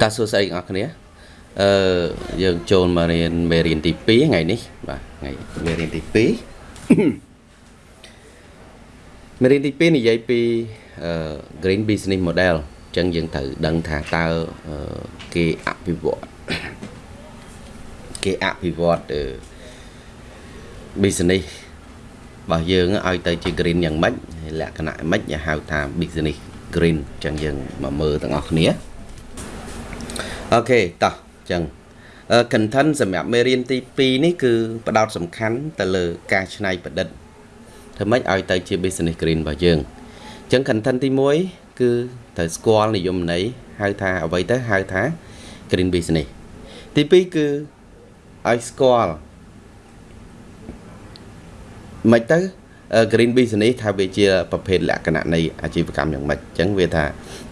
តើសួស្តីអ្នកគ្នាអឺយើងចូលមករៀនមេរៀនទី2ថ្ងៃនេះបាទថ្ងៃមេរៀនទី2មេរៀនទី2និយាយពីអឺ green business model អញ្ចឹងយើងត្រូវដឹងថាតើគេអភិវឌ្ឍគេអភិវឌ្ឍ business របស់យើងឲ្យទៅជា green យ៉ាងម៉េចលក្ខណៈម៉េចគេហៅថា business green អញ្ចឹងយើងមកមើលទាំងអស់គ្នា អូខេតោះអញ្ចឹង content សម្រាប់មេរៀនទី2នេះគឺផ្ដោតសំខាន់ទៅលើការច្នៃប្រឌិតធ្វើម៉េចឲ្យទៅជា business green របស់យើងអញ្ចឹង content ទី1គឺត្រូវស្គាល់និយមន័យហៅថាអ្វីទៅហៅថា green business ទី2គឺឲ្យស្គាល់មិនទៅ green business ថាវាជាប្រភេទលក្ខណៈនៃអាជីវកម្មយ៉ាងម៉េចអញ្ចឹងវាថា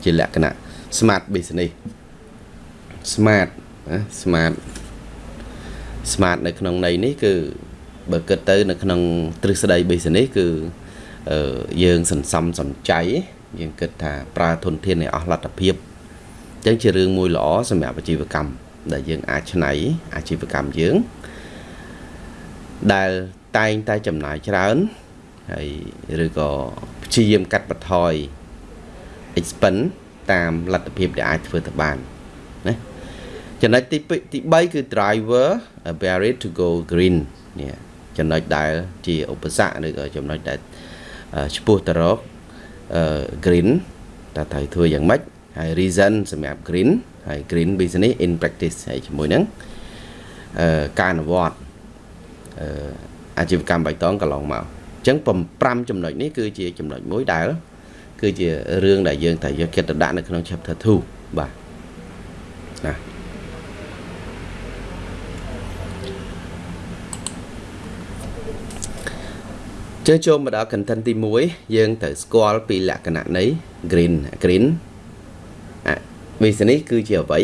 ជាលក្ខណៈ smart business smart smart smart នៅក្នុងន័យនេះគឺបើគិតទៅ នៅក្នុងទ្រឹស្ដី business គឺយើងសន្សំសំចៃយើងគិតថាប្រើធនធានឲ្យអស់លទ្ធភាពអញ្ចឹងជារឿងមួយល្អសម្រាប់អាជីវកម្មដែលយើងអាចឆ្នៃអាជីវកម្មយើង ដែលតែងតែចំណាយច្រើនហើយឬក៏ព្យាយាមកាត់បន្ថយ expense តាមលទ្ធភាពដែលអាចធ្វើទៅបានណា ចំណុចទីទី3គឺ driver barrier to go green នេះចំណុចដែលជាឧបសគ្គឬក៏ចំណុចដែលឆ្ពោះទៅរក green តើត្រូវធ្វើយ៉ាងម៉េចហើយ reason សម្រាប់ green ហើយ green business in practice ហើយជាមួយនឹងការអនុវត្តអាជីវកម្មបៃតងកន្លងមកអញ្ចឹង5ចំណុចនេះគឺជាចំណុចមួយដែល គឺជារឿងដែលយើងត្រូវយកចិត្តទុកដាក់នៅក្នុង chapter 2បាទណា ជើចូលមកដល់ content ទី1យើងត្រូវស្គាល់ពីលក្ខណៈនៃ green green វិសនេះគឺជាអ្វី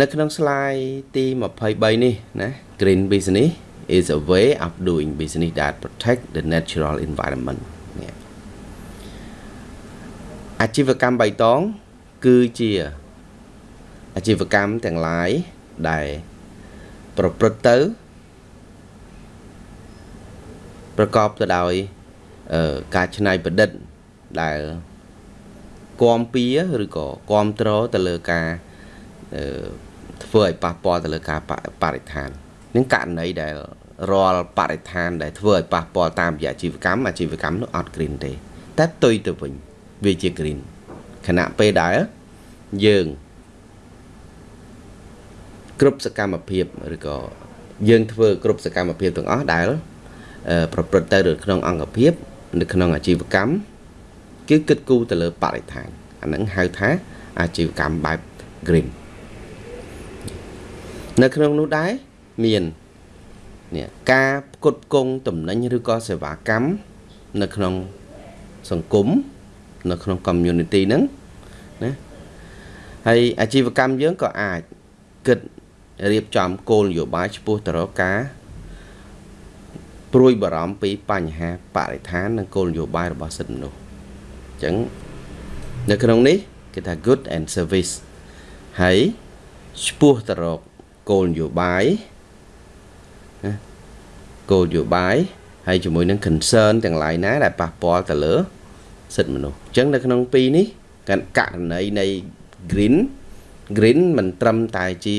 នៅក្នុង slide ទី23នេះណា green business is a way of doing business that protect the natural environment នេះអាជីវកម្មបៃតង គឺជាអាជីវកម្មទាំងឡាយដែល ប្រព្រឹត្តទៅប្រកបទៅដោយការច្នៃប្រឌិតដែលគំពីឬក៏គ្រប់គ្រងទៅលើការធ្វើឲ្យប៉ះពាល់ទៅលើការបរិស្ថាននឹងករណីដែលរាល់បរិស្ថានដែលធ្វើឲ្យប៉ះពាល់តាមរយៈអាជីវកម្មអាជីវកម្មនោះអត់ green ទេតែផ្ទុយទៅវិញវាជា green ខណៈពេលដែលយើង គ្រប់សកម្មភាពឬក៏យើងធ្វើគ្រប់សកម្មភាពទាំងអស់ដែល ប្រព្រឹត្តទៅនៅក្នុងអង្គភាព នៅក្នុងអាជីវកម្មគឺគិតគូរទៅលើបរិស្ថានអាហ្នឹងហៅថាអាជីវកម្មបែប green នៅក្នុងនោះដែរមាននេះការផ្គត់ផ្គង់តំណែងឬក៏សេវាកម្មនៅក្នុងសង្គមនៅក្នុង community ហ្នឹងណាហើយអាជីវកម្មយើងក៏អាចគិត រៀបចំគោលនយោបាយឆ្ពោះទៅរកការព្រួយបារម្ភពីបញ្ហាបរិស្ថាននិងគោលនយោបាយរបស់សិទ្ធិមនុស្សអញ្ចឹងនៅក្នុងនេះគេថា good and service ហើយឆ្ពោះទៅរកគោលនយោបាយណាគោលនយោបាយហើយជាមួយនឹង concern ទាំងឡាយណាដែលប៉ះពាល់ទៅលើសិទ្ធិមនុស្សអញ្ចឹងនៅក្នុងពីរនេះករណីនៃ green green មិនត្រឹមតែជា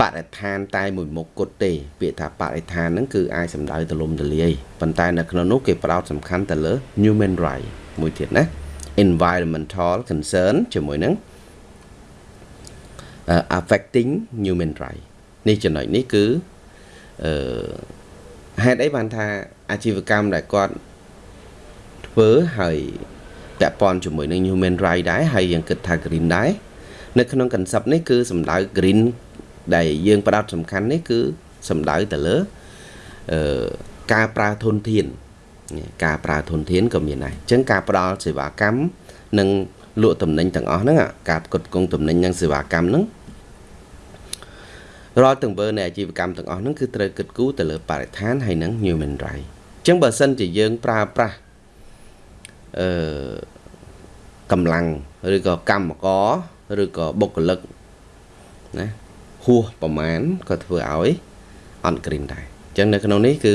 បរិស្ថានតែមួយមុខគត់ទេពាក្យថាបរិស្ថានហ្នឹងគឺអាចសំដៅទលំទលាយប៉ុន្តែនៅក្នុងនោះគេផ្ដោតសំខាន់ទៅលើ human right មួយទៀតណា environmental concern ជាមួយនឹង affecting human right នេះចំណុចនេះគឺអឺហេតុអីបានថាអាជីវកម្មដែលគាត់ធ្វើហើយពាក់ព័ន្ធជាមួយនឹង human right ដែរហើយយើងគិតថា green ដែរនៅក្នុង concept នេះគឺសំដៅ green ដែលយើងផ្ដោតសំខាន់នេះគឺសំដៅទៅលើអឺការប្រើធនធានការប្រើធនធានក៏មានដែរអញ្ចឹងការផ្ដល់សេវាកម្មនិងលក់តំណែងទាំងអស់ហ្នឹងការផ្គត់ផ្គង់តំណែងនិងសេវាកម្មហ្នឹងរាល់ទង្វើនៃអាជីវកម្មទាំងអស់ហ្នឹងគឺត្រូវគិតគូរទៅលើបរិស្ថានហើយនិង human right អញ្ចឹងបើសិនជាយើងប្រើប្រាស់អឺកម្លាំងឬក៏កម្មករឬក៏បុគ្គលិកណា ហួសប្រមាណក៏ធ្វើឲ្យអត់ green ដែរអញ្ចឹងនៅក្នុងនេះគឺ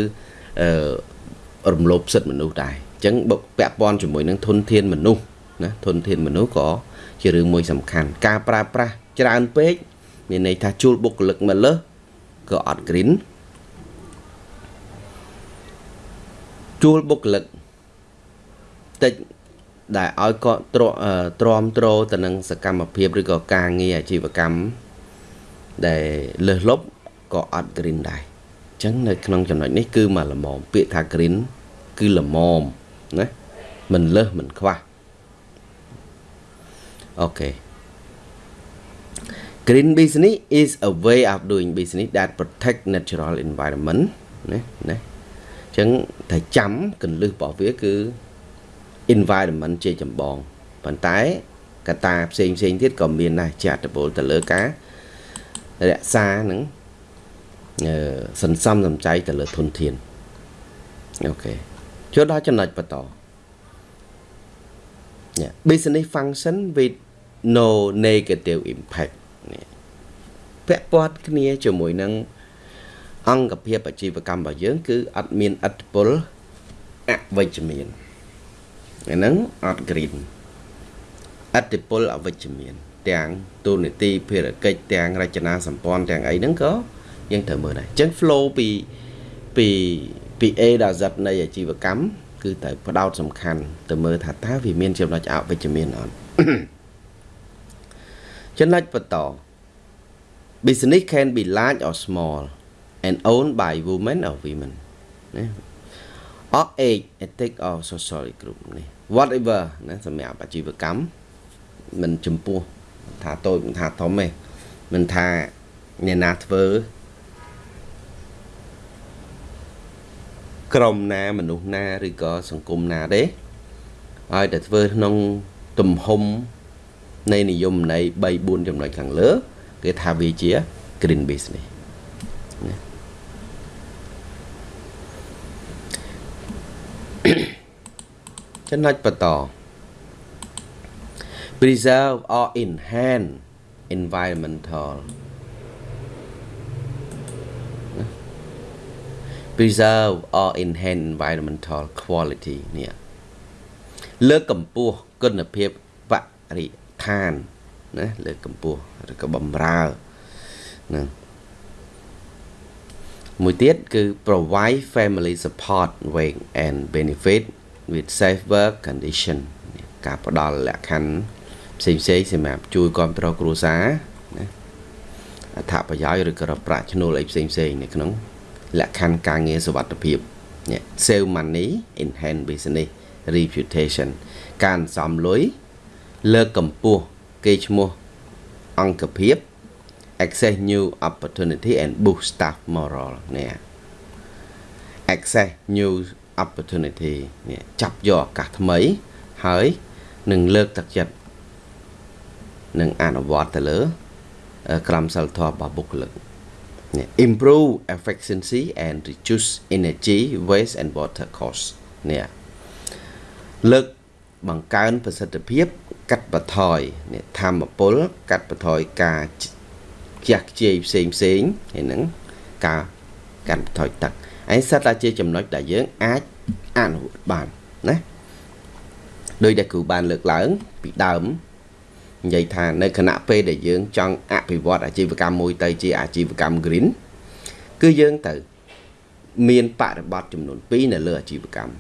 អឺរំលោភសិទ្ធិមនុស្សដែរអញ្ចឹងពាក់ព័ន្ធជាមួយនឹងធនធានមនុស្សណាធនធានមនុស្សក៏ជារឿងមួយសំខាន់ការប្រើប្រាស់ច្រើនពេកមានន័យថាជួលបុគ្គលិកមកលើសក៏អត់ green ជួលបុគ្គលិកតិចដែលឲ្យគាត់ទ្រាំទ្រាំទ្រទៅនឹងសកម្មភាពឬក៏ការងារអាជីវកម្ម ដែលលើសលប់ក៏អត់ green ដែរអញ្ចឹងនៅក្នុងចំណុចនេះគឺមកល្មមពាក្យថា green គឺល្មមណាមិនលើសមិនខ្វះអូខេ Green business is a way of doing business that protect natural environment ណាណាអញ្ចឹងតែចាំកលឹះរបស់វាគឺ environment ជាចម្បងប៉ុន្តែកត្តាផ្សេងផ្សេងទៀតក៏មានដែរជាអត្តពលទៅលើការ រក្សានឹងសន្សំសំចៃទៅលើធនធានអូខេចូលដល់ចំណុចបន្ត yeah business function with no negative impact នេះពាក់ព័ន្ធគ្នាជាមួយនឹងអង្គភាពអាជីវកម្មរបស់យើង គឺអត់មានអត្តពលអវិជ្ជមានអាហ្នឹងអត់ green អត្តពលអវិជ្ជមាន ទាំងទូនីតិភារកិច្ចទាំងរចនាសម្ព័ន្ធទាំងអីហ្នឹងក៏យើងត្រូវមើលដែរអញ្ចឹង flow ពីពីពី A ដល់ Z នៃអាជីវកម្មគឺត្រូវផ្ដោតសំខាន់ទៅមើលថាតើវាមានចំណុចអវិជ្ជមានអត់ចំណុចបន្ត business can be large or small and owned by women or women ណា or age ethnic or social group នេះ whatever ណាសម្រាប់អាជីវកម្មមិនចំពោះ ថាតូចមិនថាធំទេមិនថាអ្នកណាធ្វើក្រុមណាមនុស្សណាឬក៏សង្គមណាទេឲ្យតែធ្វើក្នុងទំហំនៃនិយមន័យ3 4ចំណុចខាងលើ គេថាវាជា green business ចំណុចបន្ត preserve or enhance environmental preserve or enhance environmental quality នេះលើកកម្ពស់គុណភាពបរិស្ថានណាលើកកម្ពស់ឬក៏បំរើហ្នឹងមួយទៀតគឺ provide family support weight and benefit with safe work condition ការផ្ដល់លក្ខខណ្ឌ ផ្សេងផ្សេងសម្រាប់ជួយគ្រប់គ្រងគ្រួសារណាអត្ថប្រយោជន៍ឬក៏ប្រាក់ឈ្នួលអីផ្សេងផ្សេងនៅក្នុងលក្ខខណ្ឌការងារសុវត្ថិភាពនេះ save money enhance business reputation ការសំលុយលើកកម្ពស់គេឈ្មោះអង្គភាព access new opportunity and boost staff moral នេះ access new opportunity នេះចាប់យកឱកាសថ្មី ហើយនឹងលើកទឹកចិត្ត នឹងអនុវត្តទៅលើក្រមសីលធម៌របស់បុគ្គលិក improve efficiency and reduce energy waste and water cost នេះលើកបង្កើនប្រសិទ្ធភាព កាត់បន្ថយនេះធម្មពល កាត់បន្ថយការខ្ជះខ្ជាយផ្សេងផ្សេងហើយនឹងការកាត់បន្ថយទឹកឯសិតតែជាចំណុចដែលយើងអាចអនុវត្តបានណាដោយដែលគ្រូបានលើកឡើងពីដើម និយាយថានៅគណៈពេលដែលយើងចង់អភិវឌ្ឍអាជីវកម្មមួយទៅជាអាជីវកម្ម green គឺយើងទៅមានបរិបត្តិចំនួន2នៅលើអាជីវកម្ម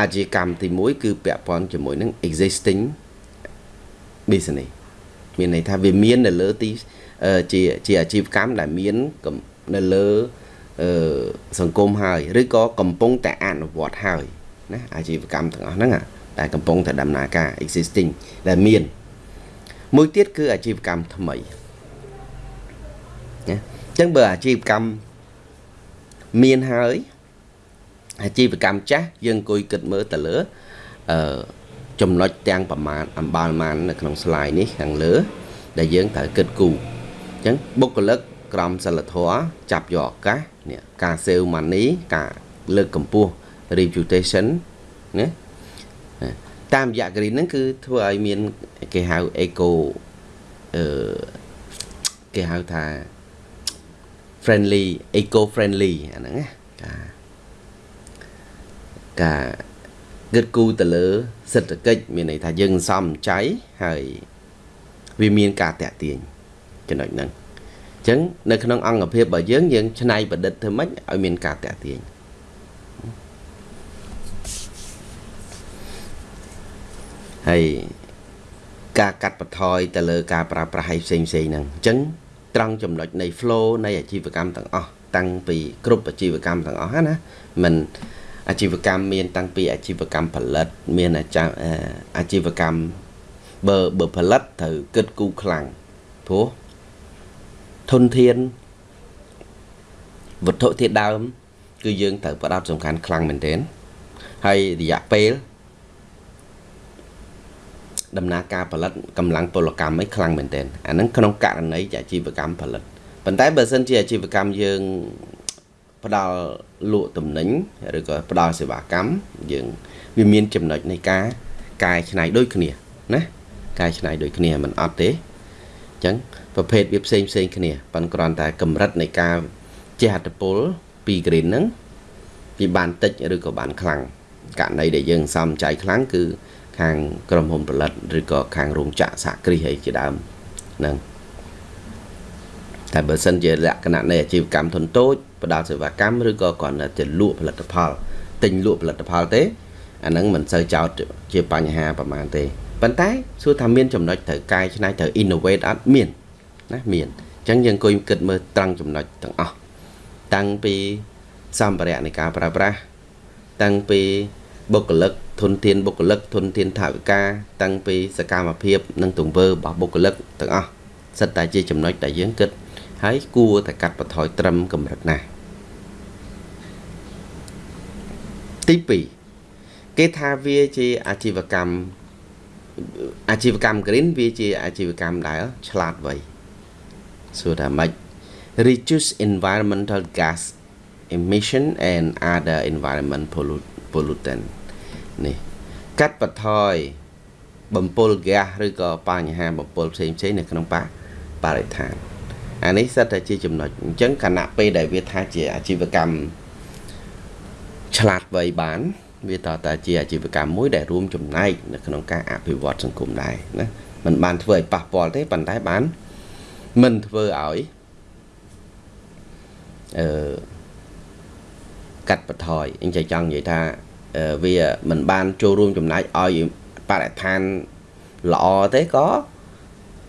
អាជីវកម្មទី1គឺពាក់ព័ន្ធជាមួយនឹង existing business មានន័យថាវាមាននៅលើទីជាជាអាជីវកម្មដែលមាននៅលើអឺសង្គមហើយឬក៏កំពុងតែអនុវត្តហើយណាអាជីវកម្មទាំងអស់ហ្នឹងតែកំពុងតែដំណើរការ existing ដែលមាន មួយទៀតគឺអាជីវកម្មថ្មីណាអញ្ចឹងបើអាជីវកម្មមានហើយអាជីវកម្មចាស់យើងអង្គុយគិតមើលទៅលើអឺចំណុចទាំងប្រមាណអំបាលម៉ាននៅក្នុង slide នេះខាងលើ ដែលយើងត្រូវគិតគូរអញ្ចឹងបុគ្គលិកក្រមសិលធម៌ចាប់យកឱកាសនេះការ save money ការលើកកម្ពស់ reputation ណា តាមរយៈ green ហ្នឹងគឺធ្វើឲ្យមានគេហៅ eco អឺគេហៅថា friendly eco friendly អាហ្នឹងណាការការគិតគូរទៅលើសេដ្ឋកិច្ចមានន័យថាយើងសំចៃហើយវាមានការតាក់ទាញចំណុចហ្នឹងអញ្ចឹងនៅក្នុងអង្គភាពរបស់យើងយើងច្នៃប្រឌិតធ្វើម៉េចឲ្យមានការតាក់ទាញ ហើយការកាត់បន្ថយទៅលើការប្រើប្រាស់ឲ្យផ្សេងផ្សេងហ្នឹងអញ្ចឹងត្រង់ចំណុចនៃ flow នៃអាជីវកម្មទាំងអស់តាំងពីគ្រប់អាជីវកម្មទាំងអស់ណាមិនអាជីវកម្មមាន តាំងពីអាជីវកម្មផលិត មានអាជីវកម្មបើបើផលិតត្រូវគិតគូរខ្លាំងព្រោះធនធានវត្ថុធាតុដើម គឺយើងត្រូវផ្ដោតសំខាន់ខ្លាំងមែនទែនហើយរយៈពេល ដំណើរការផលិតកម្លាំងពលកម្មឯខ្លាំងមែនទែនអាហ្នឹងក្នុងករណីអាជីវកម្មផលិតប៉ុន្តែបើសិនជាអាជីវកម្មយើងផ្ដល់លក់ទំនិញឬក៏ផ្ដល់សេវាកម្មយើងវាមានចំណុចនៃការកែច្នៃដូចគ្នាណាកែច្នៃដូចគ្នាមិនអត់ទេអញ្ចឹងប្រភេទវាផ្សេងផ្សេងគ្នាប៉ុន្តែគ្រាន់តែកម្រិតនៃការចេះអត្តពលពី green ហ្នឹងវាបានតិចឬក៏បានខ្លាំងករណីដែលយើងសំចៃខ្លាំងគឺ ខាងក្រុមហ៊ុនផលិតឬក៏ខាងរោងចក្រសហគ្រាសអីជាដើមហ្នឹងតែបើសិនជាលក្ខណៈនៃអាជីវកម្មធុនតូចផ្ដល់សេវាកម្មឬក៏គ្រាន់តែលក់ផលិតផលទិញលក់ផលិតផលទេអាហ្នឹងមិនសូវចោតជាបញ្ហាប្រហែលទេប៉ុន្តែសួរថាមានចំណុចត្រូវកែច្នៃត្រូវ innovate អត់មានណាមានអញ្ចឹងយើងអង្គុយគិតមើលត្រង់ចំណុចទាំងអស់តាំងពីសម្ភារៈនៃការប្រើប្រាស់តាំងពីបុគ្គលិក ធនធានបុគ្គលិកធនធានថវិកាតាំងពីសកម្មភាព និងទង្វើរបស់បុគ្គលិកទាំងអស់សិតតែជាចំណុចដែលយើងគិតហើយគួរតែកាត់បន្ថយត្រឹមកម្រិតណាទី2គេថាវាជាអាជីវកម្មអាជីវកម្ម green វាជាអាជីវកម្មដែលឆ្លាតវៃសួរថាម៉េច reduce environmental gas emission and other environment pollutant នេះកាត់បន្ថយបំពុលហ្គាសឬក៏បញ្ហាបំពុលផ្សេងផ្សេងនៅក្នុងបរិស្ថានអានេះសិតតែជាចំណុចអញ្ចឹងគណៈពេលដែលវាថាជាអាជីវកម្មឆ្លាតវៃបានវាតតែជាអាជីវកម្មមួយដែលរួមចំណែកនៅក្នុងការអភិវឌ្ឍសង្គមដែរណាมันបានធ្វើឲ្យប៉ះពាល់ទេប៉ុន្តែបានមិនធ្វើឲ្យអឺកាត់បន្ថយអញ្ចឹងចង់និយាយថា វាមិនបាន ចូលរួមចំណែកឲ្យបរិស្ថានល្អទេក៏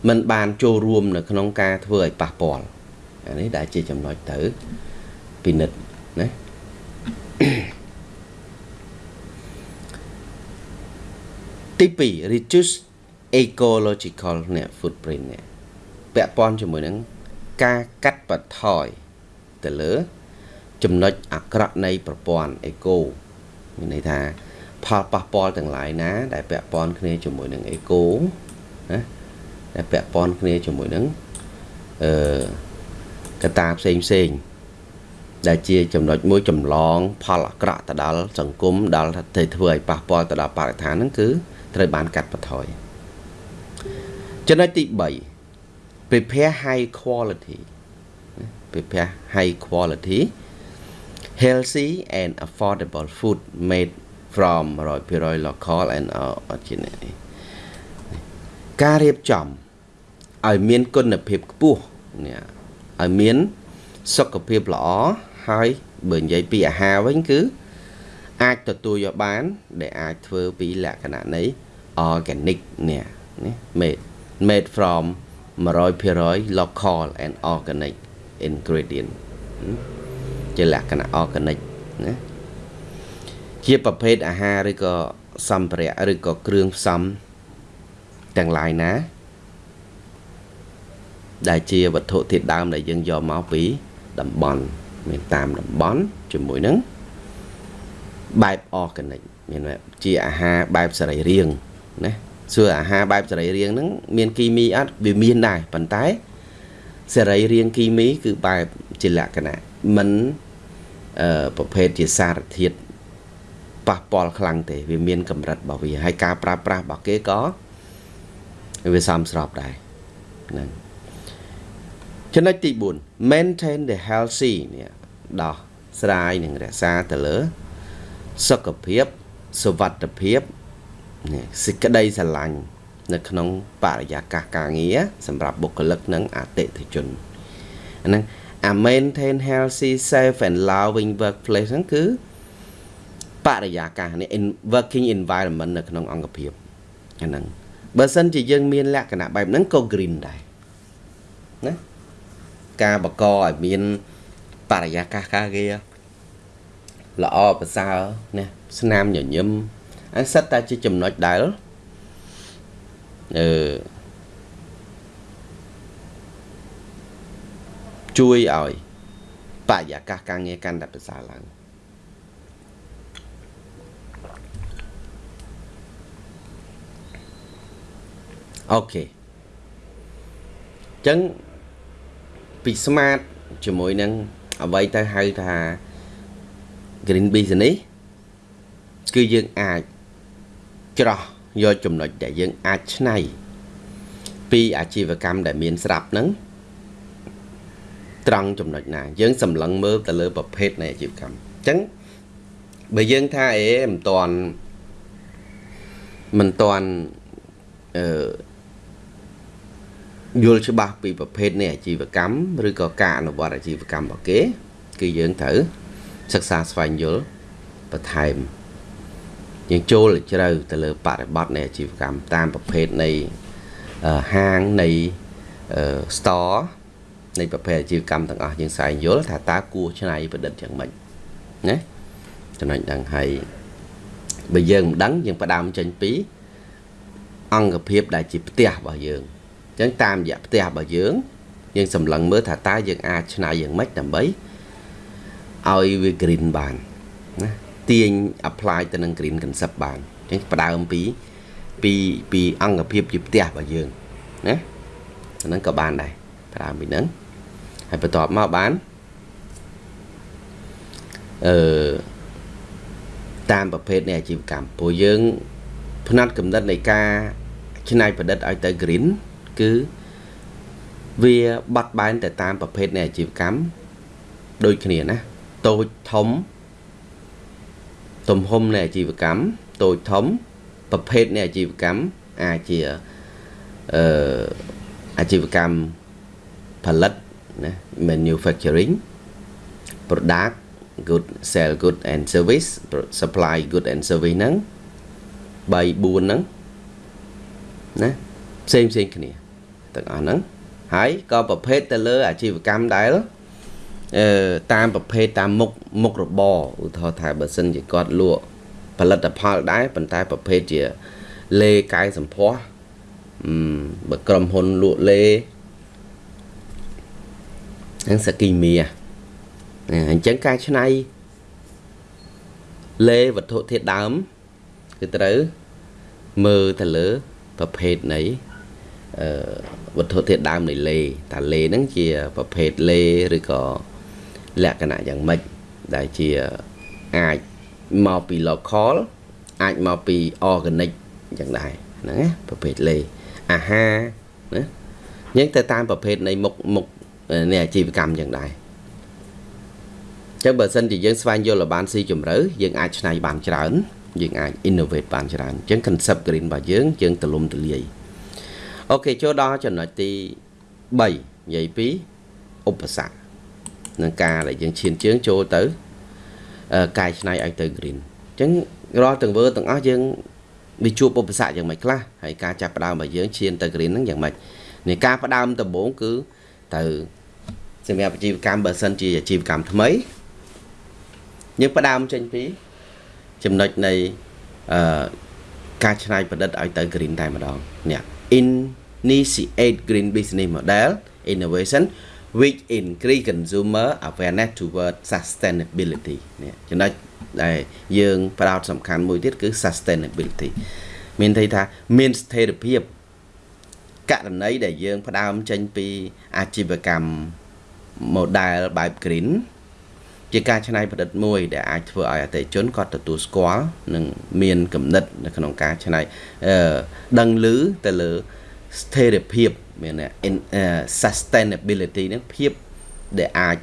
មិនបានចូលរួម នៅក្នុងការធ្វើឲ្យប៉ះពាល់អានេះដែលជាចំណុចទៅពិនិត្យណាទី2 reduce ecological នេះ footprint នេះពាក់ព័ន្ធជាមួយនឹងការកាត់បន្ថយទៅលើ ចំណុចអាក្រក់នៃប្រព័ន្ធ eco មានន័យថាផលប៉ះពាល់ទាំងឡាយណា ដែលពាក់ព័ន្ធគ្នាជាមួយនឹង eco ណាដែលពាក់ព័ន្ធគ្នាជាមួយនឹងអឺកត្តាផ្សេងផ្សេងដែលជាចំណុចមួយចម្លង ផលអាក្រក់ទៅដល់សង្គមដល់ទៅធ្វើឲ្យប៉ះពាល់ទៅដល់បរិស្ថានហ្នឹងគឺត្រូវបានកាត់បន្ថយចំណុចទី3 prepare high quality prepare high quality healthy and affordable food made from 100% local and organic ការរៀបចំឲ្យមានគុណភាពខ្ពស់នេះឲ្យមានសុខភាពល្អហើយបើនិយាយពីអាហារវិញគឺ អាចទទួលយកបាន ដែលអាចធ្វើពីលក្ខណៈនៃ organic នេះនេះ made made from 100% local and organic ingredient ជាលក្ខណៈ organic ណាជាប្រភេទអាហារឬក៏សម្ភារៈឬក៏គ្រឿងផ្សំទាំងឡាយណា ដែលជាវត្ថុធាតុដើមដែលយើងយកមកពីតំបន់មានតាមតំបន់ជាមួយនឹងបែប organic មានជាអាហារបែបសរីរាង្គណាសួរអាហារបែបសរីរាង្គហ្នឹងមានគីមីអត់វាមានដែរប៉ុន្តែសរីរាង្គគីមី គឺបែបជាលក្ខណៈមិនអឺ ប្រភេទជាសារធាតុប៉ះពាល់ខ្លាំងទេវាមានកម្រិតរបស់វាហើយការប្រើប្រាស់របស់គេក៏វាសមស្របដែរហ្នឹងចំណុចទី4 maintain the healthy នេះដោះស្រាយនិងរក្សាទៅលើ សុខភាពសុវត្ថិភាពនេះសេចក្តីស្រឡាញ់នៅក្នុងបរិយាកាសការងារសម្រាប់បុគ្គលិកនិងអតិថិជនហ្នឹង អា maintain healthy safe and loving workplace ហ្នឹងគឺបរិយាកាសនេះ working environment នៅក្នុងអង្គភាពហ្នឹងបើសិនជាយើងមានលក្ខណៈបែបហ្នឹងក៏ green ដែរណាការបកឲ្យមានបរិយាកាសការងារល្អប្រសើរណាស្នាមញញឹមអាសិតតែជាចំណុចដែលអឺ ជួយឲ្យបរិយាកាសការងារកាន់តែប្រសើរឡើងអូខេអញ្ចឹងពី smart ជាមួយនឹងអ្វីទៅហៅថា green business គឺយើងអាចច្រោះយកចំណុចដែលយើងអាចឆ្នៃពីអាជីវកម្មដែលមានស្រាប់ហ្នឹង ត្រង់ចំណុចណា យើងសម្លឹងមើលទៅលើប្រភេទនៃអាជីវកម្មអញ្ចឹងបើយើងថាអេមិនតាន់មិនតាន់អឺយល់ច្បាស់ពីប្រភេទនៃអាជីវកម្មឬក៏ការអនុវត្តអាជីវកម្មរបស់គេគឺយើងត្រូវសិក្សាស្វែងយល់បន្ថែមយើងចូលជ្រៅទៅលើបរិបទនៃអាជីវកម្មតាមប្រភេទនៃហាងនៃ store នៃប្រភេទអាជីវកម្មទាំងអស់យើងស្វែងយល់ថាតើគួរច្នៃប្រឌិតយ៉ាងម៉េចណាចំណុចហ្នឹងហើយបើយើងមិនដឹងយើងផ្ដើមចេញពីអង្គភាពដែលជាផ្ទះរបស់យើងអញ្ចឹងតាមរយៈផ្ទះរបស់យើងយើងសម្លឹងមើលថាតើយើងអាចច្នៃយ៉ាងម៉េចដើម្បីឲ្យវា green បានណាទាញ apply ទៅនឹង green concept បានអញ្ចឹងផ្ដើមពីពីពីអង្គភាពជាផ្ទះរបស់យើងណាអាហ្នឹងក៏បានដែរផ្ដើមពីហ្នឹង ហើយបន្ទាប់មកបានអឺតាមប្រភេទនៃអាជីវកម្មព្រោះយើងផ្នែកកំណត់នៃការច្នៃប្រឌិតឲ្យទៅ green គឺវាបាត់បែនទៅតាមប្រភេទនៃអាជីវកម្មដូចគ្នាណាតូចធំទំហំនៃអាជីវកម្មតូចធំប្រភេទនៃអាជីវកម្មអាចជាអឺអាជីវកម្មផលិត ណា manufacturing product good sell good and service supply good and service ហ្នឹង3 4ហ្នឹងណាផ្សេងផ្សេងគ្នាទាំងអស់ហ្នឹងហើយក៏ប្រភេទទៅលើអាជីវកម្មដែលអឺតាមប្រភេទតាមមុខមុខរបរឧទាហរណ៍ថាបើសិនជាគាត់លក់ផលិតផលដែរប៉ុន្តែប្រភេទជាលេកាយសម្ផស្សអឺបើក្រុមហ៊ុនលក់លេហ្នឹងសគីមីអញ្ចឹងការឆ្នៃលេវត្ថុធាតុដើមគឺត្រូវមើលទៅលើប្រភេទនៃអឺវត្ថុធាតុដើមនៃលេតាលេហ្នឹងជាប្រភេទលេឬក៏លក្ខណៈយ៉ាងម៉េចដែលជាអាចមកពី local អាចមកពី organic យ៉ាងដែរហ្នឹងណាប្រភេទលេអាហារណាយើងទៅតាមប្រភេទនៃមុខមុខ នៃអាជីវកម្មយ៉ាងដែរចឹងបើសិនជាយើងស្វែងយល់ឲ្យបានស៊ីជម្រៅយើងអាចឆ្នៃបានច្រើនយើងអាច innovate បានច្រើនអញ្ចឹង concept green របស់យើងយើងទលំទលាយអូខេចូលដល់ចំណុចទី3និយាយពីឧបសគ្គនឹងការដែលយើងឈានជើងចូលទៅកែច្នៃឲ្យទៅ green អញ្ចឹងរាល់ទាំងវើទាំងអស់យើងវាជួបឧបសគ្គយ៉ាងម៉េចខ្លះហើយការចាប់ផ្ដើមរបស់យើងឈានទៅ green ហ្នឹងយ៉ាងម៉េចនេះការផ្ដើមដំបូងគឺ ទៅសម្រាប់អាជីវកម្មបើសិនជាអាជីវកម្មថ្មីយើងផ្ដើមចេញពី ចំណុចនៃអឺការច្នៃប្រឌិតឲ្យទៅ green តែម្ដងនេះ initiate green business model innovation which increase consumer awareness toward sustainability នេះចំណុចដែលយើងផ្ដោតសំខាន់មួយទៀតគឺ sustainability មានន័យថាមានស្ថិរភាព ករណីដែលយើងផ្ដើមចេញពីអាជីវកម្ម model បែប green ជាការច្នៃប្រឌិតមួយ ដែលអាចធ្វើឲ្យអតិថិជនគាត់ទទួលស្គាល់និងមានគំនិត នៅក្នុងការច្នៃអឺដឹងឮទៅលើស្ថិរភាពមាន sustainability ហ្នឹងភាពដែលអាច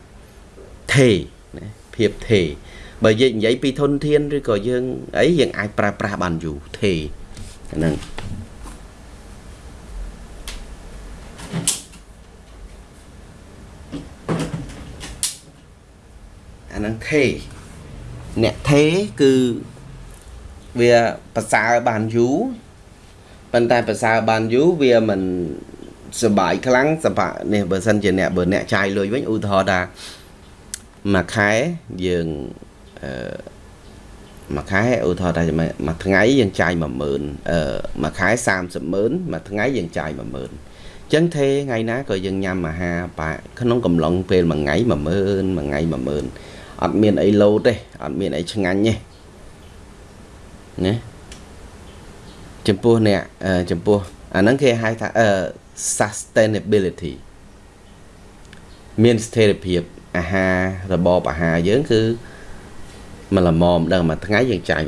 ថេណាភាពថេបើយើងនិយាយពីធនធានឬក៏យើងអីយើងអាចប្រើប្រាស់បានយូរថេហ្នឹង អាហ្នឹងថេអ្នកថេគឺវាប្រសើរបានយូរប៉ុន្តែប្រសើរបានយូរវាមិនសបាយខ្លាំងសម្រាប់នេះបើសិនជាអ្នកបើអ្នកចាយលុយវិញឧទាហរណ៍ថាមួយខែយើងអឺមួយខែឧទាហរណ៍ថាមួយថ្ងៃយើងចាយ10000អឺមួយខែ30ម៉ឺនមួយថ្ងៃយើងចាយ10000អញ្ចឹងទេថ្ងៃណាក៏យើងញ៉ាំអាហារបាក្នុងកំឡុងពេលមួយថ្ងៃ10000មួយថ្ងៃ10000 អត់មានអីលោតទេអត់មានអីឆ្ងាញ់ទេណាចំពោះអ្នកចំពោះអាហ្នឹងគេហៅថាអឺ sustainability មានស្ថិរភាពអាហាររបបអាហារយើងគឺមិនល្មមដឹងមួយថ្ងៃយើងចាយ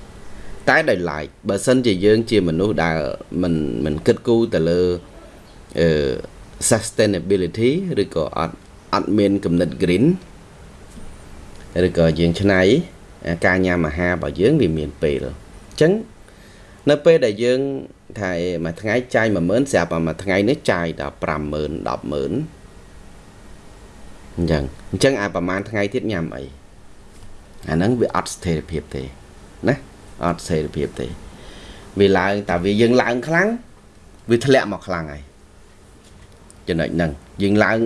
10000តែដោយឡែកបើសិនជាយើងជាមនុស្សដែលមិនមិនគិតគូរទៅលើអឺ sustainability ឬក៏អត់អត់មានគំនិត green ឬក៏យើងឆ្នៃការញ៉ាំអាហាររបស់យើងវាមានពេលអញ្ចឹងនៅពេលដែលយើងថាមួយថ្ងៃចាយ10000ស្រាប់តែមួយថ្ងៃនេះចាយដល់50000 100,000អញ្ចឹងអញ្ចឹងអាប្រហែលថ្ងៃទៀតញ៉ាំអីអាហ្នឹងវាអត់ស្ថិរភាពទេណាអត់ស្ថិរភាពទេវាឡើងតែវាយើងឡើងខ្លាំងវាធ្លាក់មកខ្លាំងហើយចំណុចហ្នឹងយើងឡើង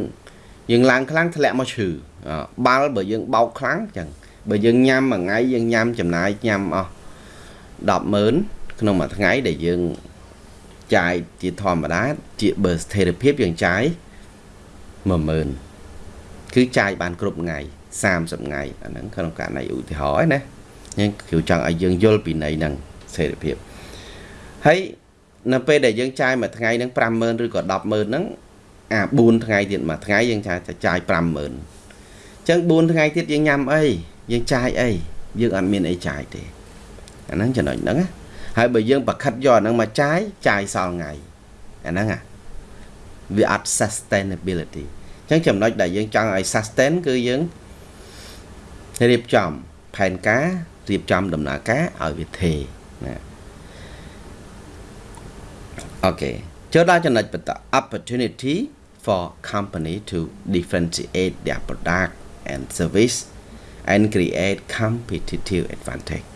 យើងឡើងខ្លាំងធ្លាក់មកឈឺបាល់បើយើងបោកខ្លាំងអញ្ចឹងបើយើងញ៉ាំមួយថ្ងៃយើងញ៉ាំចំណាយញ៉ាំអស់100,000ក្នុងមួយថ្ងៃដែលយើងចាយជាធម្មតាជាបើស្ថិរភាពយើងចាយ10000គឺចាយបានគ្រប់ថ្ងៃ30ថ្ងៃអាហ្នឹងក្នុងករណីឧទាហរណ៍ណាយើងគឺចង់ឲ្យយើងយល់ពីន័យហ្នឹងស្ថិរភាពហើយនៅពេលដែលយើងចាយមួយថ្ងៃហ្នឹង50000ឬក៏100,000ហ្នឹង អា4ថ្ងៃទៀតមួយថ្ងៃយើងចាយចាយ50000អញ្ចឹង4ថ្ងៃទៀតយើងញ៉ាំអីយើងចាយអីយើងអត់មានអីចាយទេអាហ្នឹងចំណុចហ្នឹងណាហើយបើយើងប្រខិតយកអាហ្នឹងមកចាយចាយសល់ថ្ងៃអាហ្នឹងអាវាអត់ sustainability អញ្ចឹងចំណុចដែលយើងចង់ឲ្យ sustain គឺយើងរៀបចំផែនការរៀបចំដំណើរការឲ្យវាថេណាអូខេចូលដល់ចំណុចបន្ត opportunity for company to differentiate their product and service and create competitive advantage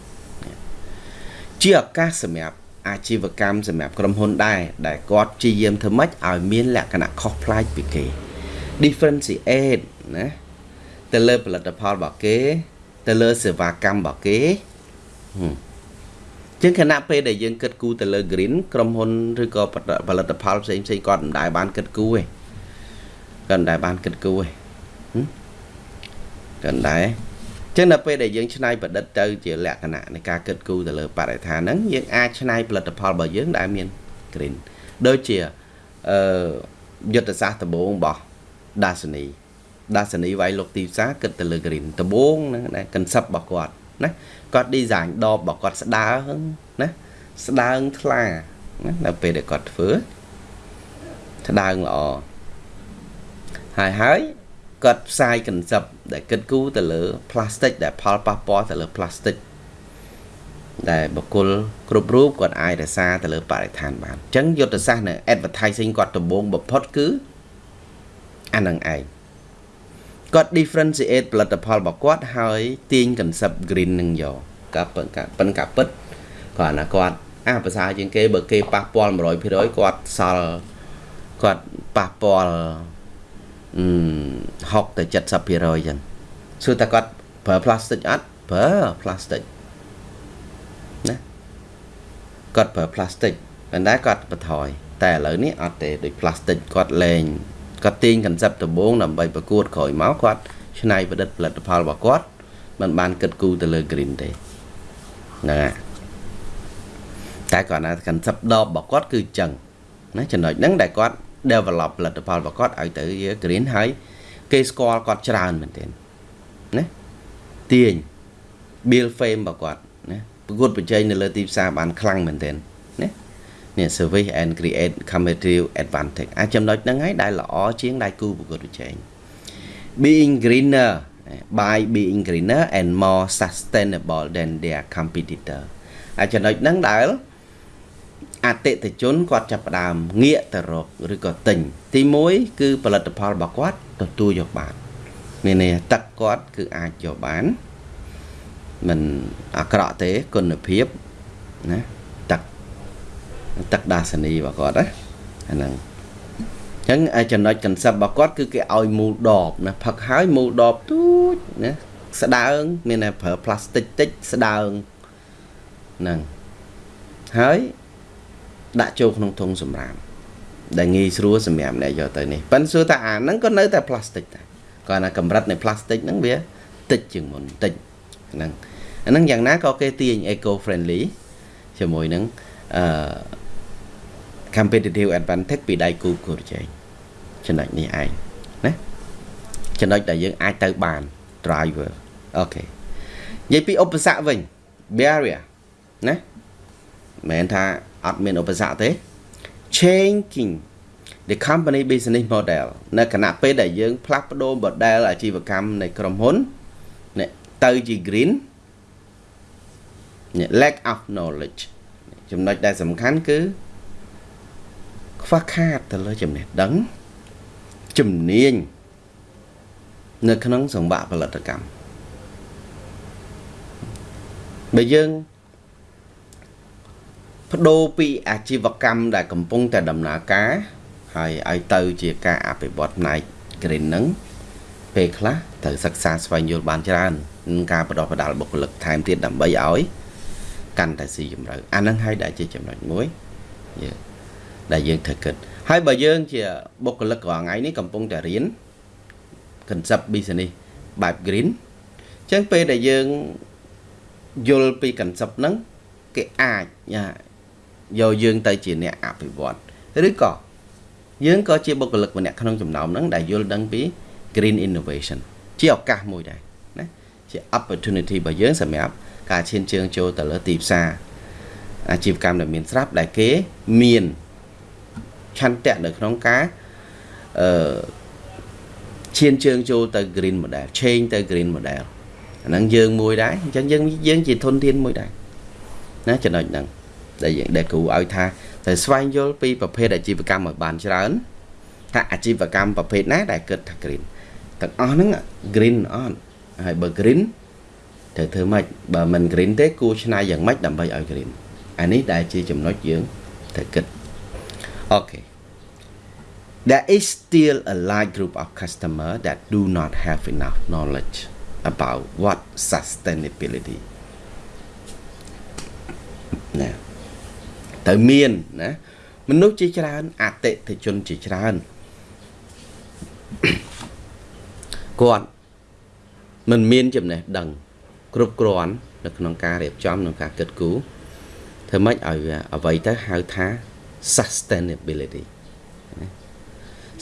ជាឱកាសសម្រាប់អាជីវកម្មសម្រាប់ក្រុមហ៊ុនដែរដែលគាត់ព្យាយាមធ្វើម៉េចឲ្យមានលក្ខណៈខុសប្លែកពីគេ differentiate ណាទៅលើផលិតផលរបស់គេ ទៅលើសេវាកម្មរបស់គេជាងគណៈពេលដែលយើងគិតគូរទៅលើ green ក្រុមហ៊ុនឬក៏ផលិតផលផ្សេងផ្សេងគាត់មិនដែលបានគិតគូរទេ គាត់មិនដែលបានគិតគូរទេគាត់មិនដែរចឹងនៅពេលដែលយើងច្នៃប្រឌិតទៅជាលក្ខណៈនៃការគិតគូរទៅលើបរិស្ថានហ្នឹងយើងអាចច្នៃផលិតផលរបស់យើងដែលមាន green ដូចជាអឺយុទ្ធសាស្ត្រដំបូងរបស់ដាសនីដាសនីវាយលោកទីផ្សារគិតទៅលើ green ដំបូងហ្នឹងណា concept របស់គាត់ណាគាត់ design ដបរបស់គាត់ស្ដើងណាស្ដើងថ្លាណានៅពេលដែលគាត់ធ្វើស្ដើងល្អ ហើយហើយគាត់ផ្សាយ concept ដែលគិតគូរទៅលើ plastic ដែលផលប៉ះពាល់ទៅលើ plastic ដែលបុគ្គលគ្រប់រូបគាត់អាចរក្សាទៅលើបរិស្ថានបានអញ្ចឹងយុទ្ធសាស្ត្រនៅ advertising គាត់ដំបូងបំផុតគឺអានឹងឯងគាត់ differentiate ផលិតផលរបស់គាត់ហើយទាញ concept green នឹងយកកាប៉ុនកាប៉ុនកាពិតគាត់ណាគាត់អាភាសាជាងគេបើគេប៉ះពាល់100%គាត់សល់គាត់ប៉ះពាល់ 60ទៅ70%អញ្ចឹងសួរតែគាត់ប្រើ plastic អត់ប្រើ plastic ណាគាត់ប្រើ plastic ប៉ុន្តែគាត់បន្ថយតែឥឡូវនេះអត់ទេដូច plastic គាត់លែងគាត់ទាញ concept ដំបូងដើម្បីប្រកួតក្រោយមកគាត់ឆ្នៃប្រឌិតផលិតផលរបស់គាត់មិនបានគិតគូរទៅលើ green ទេហ្នឹងហើយតែគាត់ណា concept ដបរបស់គាត់គឺអញ្ចឹងណាចំណុចហ្នឹងដែលគាត់ develop ផលិតផលរបស់គាត់ឲ្យទៅជា green ហើយគេស្គាល់គាត់ច្រើនមែនទែនណាទាញ build fame របស់គាត់ណាប្រកួតប្រជែងនៅលើទីផ្សារបានខ្លាំងមែនទែនណានេះ service and create competitive advantage អាចចំណុចហ្នឹងហើយដែលល្អជាងដៃគូប្រកួតប្រជែង being greener by being greener and more sustainable than their competitor អាចចំណុចហ្នឹងដែល អតិថិជនគាត់ចាប់ផ្ដើមងាកទៅរកឬក៏ទិញទី1គឺផលិតផលរបស់គាត់ទទួលយកបានមានន័យទឹកគាត់គឺអាចយកបានមិនអាក្រក់ទេគុណភាពណាទឹកទឹកដាសនីរបស់គាត់ណាអាហ្នឹងអញ្ចឹងចំណុច concept របស់គាត់គឺគេឲ្យមូលដបណាផឹកហើយមូលដបទូចណាស្ដើង មានតែប្រើផ្លាស្ទិកតិចស្ដើងហ្នឹងហើយ ដាក់ចូលក្នុងធុងសម្រាមដែលងាយស្រួលសម្រាប់អ្នកយកទៅនេះប៉ិនសួរថាអាហ្នឹងក៏នៅតែផ្លាស្ទិកដែរគាត់ថាកម្រិតនៃផ្លាស្ទិកហ្នឹងវាតិចជាងមុនតិចហ្នឹងអាហ្នឹងយ៉ាងណាក៏គេទាញ eco friendly ជាមួយនឹងអឺ competitive advantage ពីដៃគូគូប្រជែងចំណុចនេះឯងណាចំណុចដែលយើងអាចទៅបាន driver អូខេនិយាយពីឧបសគ្គវិញ barrier ណាមិនថា អត់មានឧបសគ្គទេ changing the company business model នៅគណៈពេលដែលយើងផ្លាស់ប្ដូរ model អាជីវកម្មនៃក្រុមហ៊ុនទៅជា green lack of knowledge ចំណុចដែលសំខាន់គឺខ្វះខាតទៅលើចំណេះដឹងជំនាញនៅក្នុងសង្វាក់ផលិតកម្មបើយើង បដូរពីអាជីវកម្មដែលកំពុងតែដំណើរការហើយឲ្យទៅជាការអភិវឌ្ឍផ្នែក green ហ្នឹងពេលខ្លះត្រូវសិក្សាស្វែងយល់បានច្រើននឹងការបដិបដាលបុគ្គលិកថែមទៀតដើម្បីឲ្យកាន់តែស៊ីជម្រៅអាហ្នឹងហើយដែលជាចំណុចមួយយើងដែលយើងត្រូវគិតហើយបើយើងជាបុគ្គលិករាល់ថ្ងៃនេះកំពុងតែរៀន concept business បែប green អញ្ចឹងពេលដែលយើងយល់ពី concept ហ្នឹងគេអាច យកយើងទៅជាអ្នកអភិវឌ្ឍឬក៏យើងក៏ជាបុគ្គលិកម្នាក់ក្នុងចំណោមហ្នឹងដែលយល់ដឹងពី green innovation ជាឱកាសមួយដែរណាជា opportunity របស់យើងសម្រាប់ការឈានជើងចូលទៅលើទីផ្សារអាជីវកម្មដែលមានស្រាប់ដែលគេមានឆន្ទៈនៅក្នុងការអឺឈានជើងចូលទៅ green model change ទៅ green model អាហ្នឹងយើងមួយដែរអញ្ចឹងយើងយើងជាធនធានមួយដែរណាចំណុចហ្នឹង ដែលយើងដែលគ្រូឲ្យថាត្រូវស្វែងយល់ពីប្រភេទអាជីវកម្មឲ្យបានច្រើនថាអាជីវកម្មប្រភេទណាដែលគិតថា green ទាំងអស់ហ្នឹង green អត់ហើយបើ green ត្រូវធ្វើម៉េចបើមិន green ទេគួរឆ្នៃយ៉ាងម៉េចដើម្បីឲ្យ green អានេះដែលជាចំណុចយើងត្រូវគិតអូខេ There is still a large group of customers that do not have enough knowledge about what sustainability ណា ត្រូវមានណាមនុស្សជាច្រើនអតិថិជនជាច្រើនគាត់មិនមានចំណេះដឹង គ្រប់គ្រាន់នៅក្នុងការរៀបចំក្នុងការគិតគូរធ្វើម៉េចឲ្យអ្វីទៅហៅថា sustainability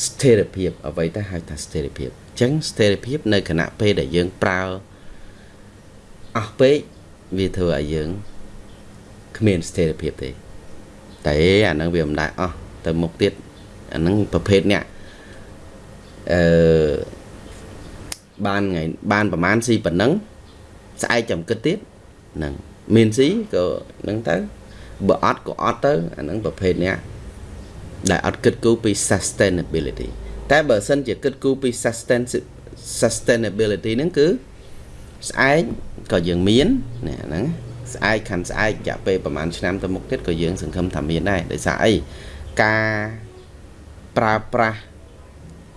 ស្ថិរភាពអ្វីទៅហៅថាស្ថិរភាពអញ្ចឹងស្ថិរភាពនៅគណៈពេលដែលយើងប្រើអស់ពេកវាធ្វើឲ្យយើងគ្មានស្ថិរភាពទេ តែអាហ្នឹងវាមិនដែរអស់ទៅមុខទៀតអាហ្នឹងប្រភេទអ្នកអឺបានថ្ងៃបានប្រហែលស៊ីប៉ុណ្ណឹងស្អែកចាំគិតទៀតហ្នឹងមានស៊ីក៏ហ្នឹងទៅបើអត់ក៏អត់ទៅអាហ្នឹងប្រភេទអ្នកដែលអត់គិតគូរពី sustainability តែបើសិនជាគិតគូរពី sustain sustainability ហ្នឹងគឺស្អែកក៏យើងមាននេះហ្នឹង ស្អែកខាន់ស្អែករយៈពេលប្រហែលឆ្នាំទៅមុខទៀតក៏យើងសង្ឃឹមថាមានដែរដោយសារអីការប្រើប្រាស់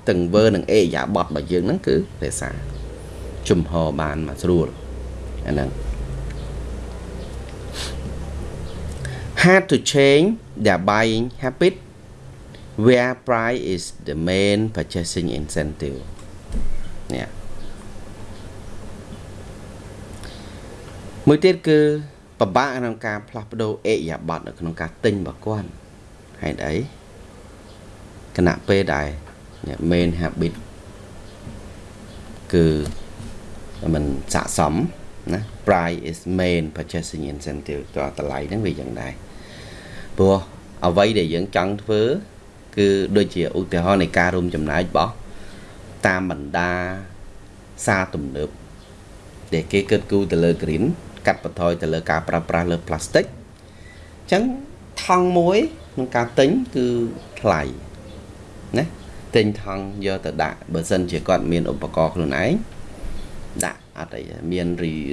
ទាំងវើនិងអេយ៉ាបតរបស់យើងហ្នឹងគឺរក្សាជំហរបានមកស្រួលអាហ្នឹង had to change their buying habit where price is the main purchasing incentive នេះ មួយទៀតគឺពិបាកក្នុងការផ្លាស់ប្ដូរអេយ៉ាប័តនៅក្នុងការទិញរបស់គាត់ហេតុអីគណៈពេលដែល main habit គឺមិនស័កសមណា price is main purchasing incentive តើតម្លៃហ្នឹងវាយ៉ាងដែរព្រោះអ្វីដែលយើងចង់ធ្វើ គឺដូចជាឧទាហរណ៍នៃការរួមចំណែករបស់តាមបណ្ដាសារទំនើបដែលគេគិតគូរទៅលើ green កាត់បន្ថយទៅលើការប្រើប្រាស់លើ plastic អញ្ចឹងថង់មួយក្នុងការទិញគឺថ្លៃណាទិញថង់យកទៅដាក់បើសិនជាគាត់មានឧបករណ៍ខ្លួនឯងដាក់អត់អីមាន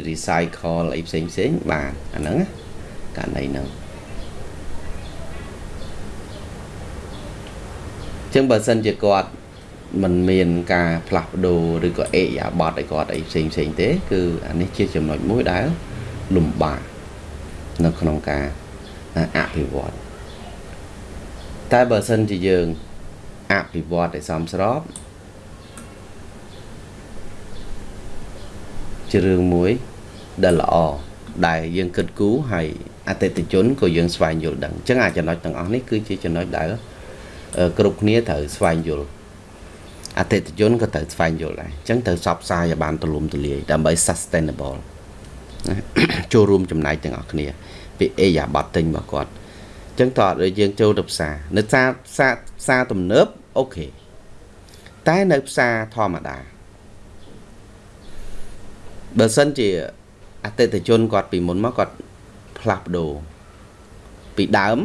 recycle អីផ្សេងផ្សេងបានអាហ្នឹងករណីហ្នឹងចឹងបើសិនជាគាត់มันមានការផ្លាស់ប្ដូរឬក៏អេយ៉ាបតឲ្យគាត់អីផ្សេងផ្សេងទេ គឺអានេះជាចំណុចមួយដែល លំបាកនៅក្នុងការអភិវឌ្ឍតែបើសិនជាយើងអភិវឌ្ឍឲ្យសមស្របជារឿងមួយដែលល្អដែលយើងគិតគូរហើយអតិថិជនក៏យើងស្វែងយល់ដឹងអញ្ចឹងអាចចំណុចទាំងអស់នេះគឺជាចំណុចដែលគ្រប់គ្នាត្រូវស្វែងយល់អតិថិជនក៏ត្រូវស្វែងយល់ដែរអញ្ចឹងត្រូវសបផ្សាយឲ្យបានទូលំទូលាយដើម្បី sustainable ចូលរួមចំណែកទាំងអស់គ្នាពីអេយ៉ាបတ်ទិញរបស់គាត់អញ្ចឹងតើដូចយើងចូលទៅផ្សារនៅផ្សារផ្សារផ្សារទំនើបអូខេតែនៅផ្សារធម្មតាបើសិនជាអតិថិជនគាត់ពីមុនមកគាត់ផ្លាស់ប្ដូរពីដើម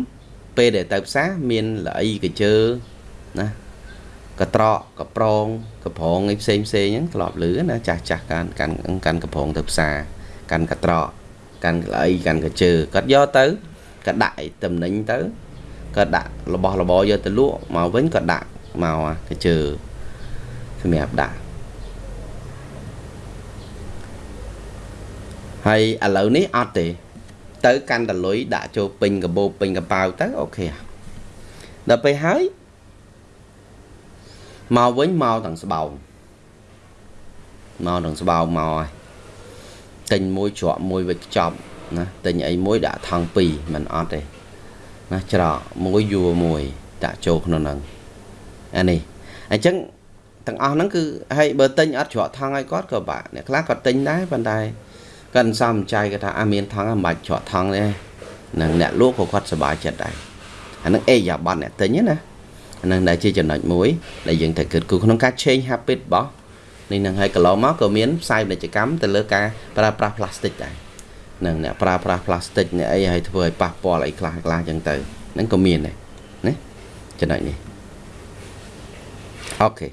ពេលដែលទៅផ្សារមានល្អីកជើណាកត្រកកប្រងកប្រងអីផ្សេងផ្សេងហ្នឹងធ្លាប់លឺណាចាស់ចាស់កាន់កាន់កាន់កប្រងទៅផ្សារ កាន់កត្រកកាន់ល្អីកាន់កជើគាត់យកទៅក៏ដាក់អីតំណែងទៅក៏ដាក់របស់របរយកទៅលក់មកវិញក៏ដាក់មកកជើសម្រាប់ដាក់ហើយឥឡូវនេះអត់ទេ ទៅកាន់តលុយដាក់ចូលពេញកាបូបពេញកប៉ាវទៅអូខេដល់ពេលហើយមកវិញមកទាំងស្បោងមកទាំងស្បោងមកហើយ ទិញមួយច្រកមួយវិចខ្ចប់ណាទិញអីមួយដាក់ថង់2មិនអត់ទេណាច្រកមួយយួរមួយដាក់ចូលក្នុងហ្នឹងអានេះអញ្ចឹងទាំងអស់ហ្នឹងគឺហើយបើទិញអត់ច្រកថង់ឲ្យគាត់ក៏បាក់អ្នកខ្លះគាត់ទិញដែរប៉ុន្តែគាត់សំចៃគាត់ថាអាមានថង់មិនបាច់ច្រកថង់ទេនឹងអ្នកលក់ក៏គាត់សប្បាយចិត្តដែរអានឹងអេយ៉ាប័តអ្នកទិញណាអានឹងដែលជាចំណុចមួយដែលយើងត្រូវគិតគូរក្នុងការ change habit របស់ នេះនឹងហើយកន្លងមកក៏មានផ្សាយពាណិជ្ជកម្មទៅលើការប្រើប្រាស់ plastic ដែរនឹងអ្នកប្រើប្រាស់ plastic អ្នកអីឲ្យធ្វើឲ្យប៉ះពាល់អីខ្លះខ្លះអញ្ចឹងទៅហ្នឹងក៏មានដែរណាចំណុចនេះអូខេ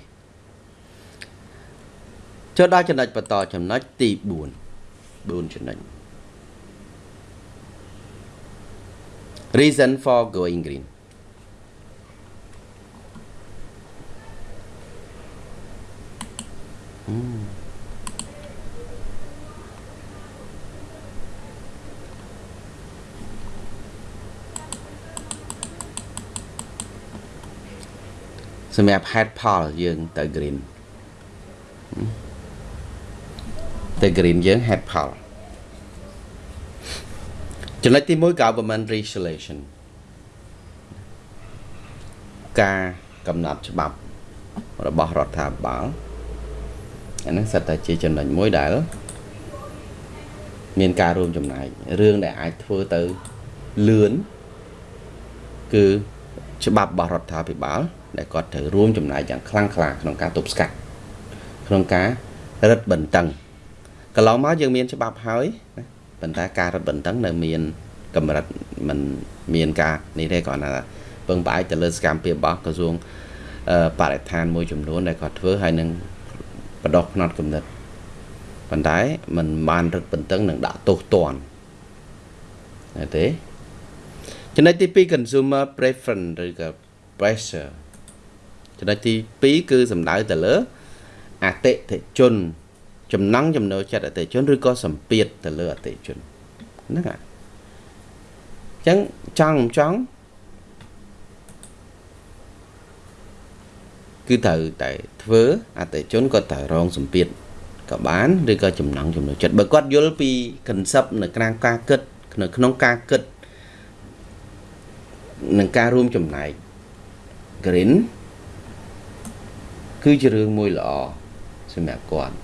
ចូលដល់ចំណុចបន្តចំណុចទី4 4ចំណុច reason for going green សម្រាប់ហេតុផលយើងទៅ green ទៅ green យើងហេតុផលចំណុចទី1 government regulation ការកំណត់ច្បាប់របស់រដ្ឋាភិបាល អាហ្នឹងសិតតែជាចំណុចមួយដែល មានការរួមចំណែករឿងដែលអាចធ្វើទៅលឿនគឺច្បាប់របស់រដ្ឋាភិបាល ដែលគាត់ត្រូវរួមចំណែកយ៉ាងខ្លាំងក្លាក្នុងការទប់ស្កាត់ក្នុងការរឹតបន្តឹងកន្លងមកយើងមានច្បាប់ហើយណាប៉ុន្តែការរឹតបន្តឹងនៅមានកម្រិតมันមានការនេះទេគាត់ថាពឹងផ្អែកទៅលើសកម្មភាពរបស់ក្រសួងបរិស្ថានមួយចំនួនដែលគាត់ធ្វើហើយនឹង បដោះផ្នត់គំនិតប៉ុន្តែมันបានរឹតបន្តឹងនឹងដាក់ទោសទណ្ឌណាទេចំណុចទី2 consumer preference ឬក៏ pressure ចំណុចទី2គឺសំដៅទៅលើអតិថិជន ចំណង់ចំណូលចិត្តអតិថិជនឬក៏សម្ពាធទៅលើអតិថិជនហ្នឹងហើយអញ្ចឹងចង់ចង់ គឺត្រូវតែធ្វើអតិជនគាត់ត្រូវរងសម្ពាធក៏បានឬក៏ចំណងចំណុចចិត្តបើគាត់យល់ពី concept នៅក្នុងការគិតនៅក្នុងការគិតនឹងការរួមចំណែក green គឺជារឿងមួយល្អសម្រាប់គាត់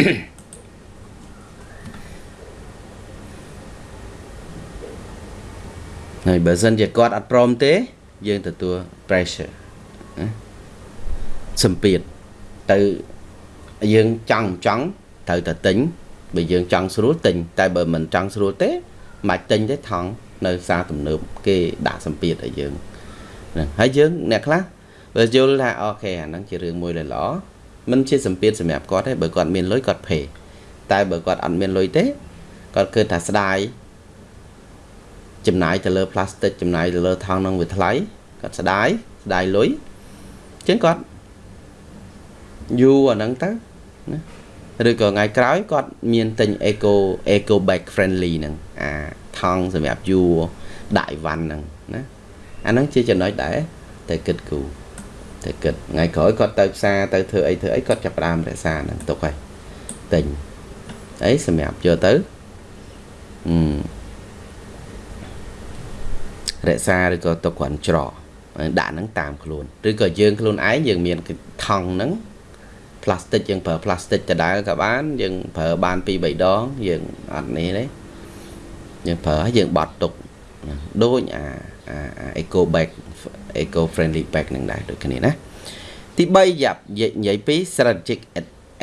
អឺ ហើយបើសិនជាគាត់អត់ព្រមទេ យើងទទួល pressure ណាសម្ពាធទៅយើងចង់ចង់ត្រូវតែទិញបើយើងចង់ស្រួលទិញតែបើមិនចង់ស្រួលទេមិនទិញទេថង់នៅផ្សារទំនើបគេដាក់សម្ពាធឲ្យយើងហ្នឹងហើយយើងអ្នកខ្លះបើយល់ថាអូខេអាហ្នឹងជារឿងមួយល្អមិនជាសម្ពាធសម្រាប់គាត់ទេបើគាត់មានលុយគាត់ភេតែបើគាត់អត់មានលុយទេគាត់គិតថាស្ដាយ ចំណាយទៅលើផ្លាស្ទិកចំណាយទៅលើថង់នឹងវាថ្លៃគាត់ស្ដាយស្ដាយលុយអញ្ចឹងគាត់យូរអាហ្នឹងទៅណាឬក៏ថ្ងៃក្រោយគាត់មានទិញ eco eco bag friendly ហ្នឹងអាថង់សម្រាប់យូរដាក់អីវ៉ាន់ហ្នឹងណាអាហ្នឹងជាចំណុចដែរតែគិតគូតែគិតថ្ងៃក្រោយគាត់ទៅផ្សារទៅធ្វើអីធ្វើអីគាត់ចាប់ផ្ដើមរក្សាហ្នឹងទុកហើយទិញអីសម្រាប់យកទៅអឺ រក្សាឬក៏ទុកគ្រាន់ច្រកដាក់ហ្នឹងតាមខ្លួនឬក៏យើងខ្លួនឯងយើងមានថង់ហ្នឹងផ្លាស្ទិកយើងប្រើផ្លាស្ទិកដដែលក៏បានយើងប្រើបាន2 3ដងយើងអត់នេះទេយើងប្រើហើយយើងបត់ទុកដូចអាអា eco bag eco friendly bag នឹងដែរដូចគ្នាណាទី3យ៉ាប់និយាយពី strategic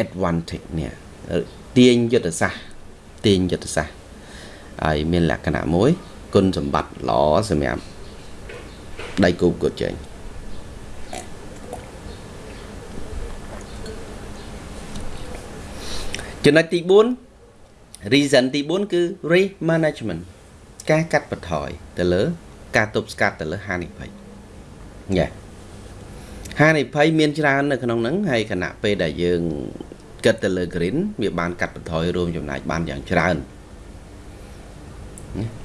advantage នេះទាញយុទ្ធសាស្ត្រទាញយុទ្ធសាស្ត្រហើយមានលក្ខណៈមួយ គុណសម្បត្តិល្អសម្រាប់ដៃគូប្រកួតជែងចំណុចទី4 reason ទី4គឺ risk management ការកាត់បន្ថយទៅលើ ការទប់ស្កាត់ទៅលើហានិភ័យញ៉េហានិភ័យមានច្រើននៅក្នុងហ្នឹងហើយខណៈពេលដែលយើងគិតទៅលើ green វាបានកាត់បន្ថយរួមចំណាយបានយ៉ាងច្រើន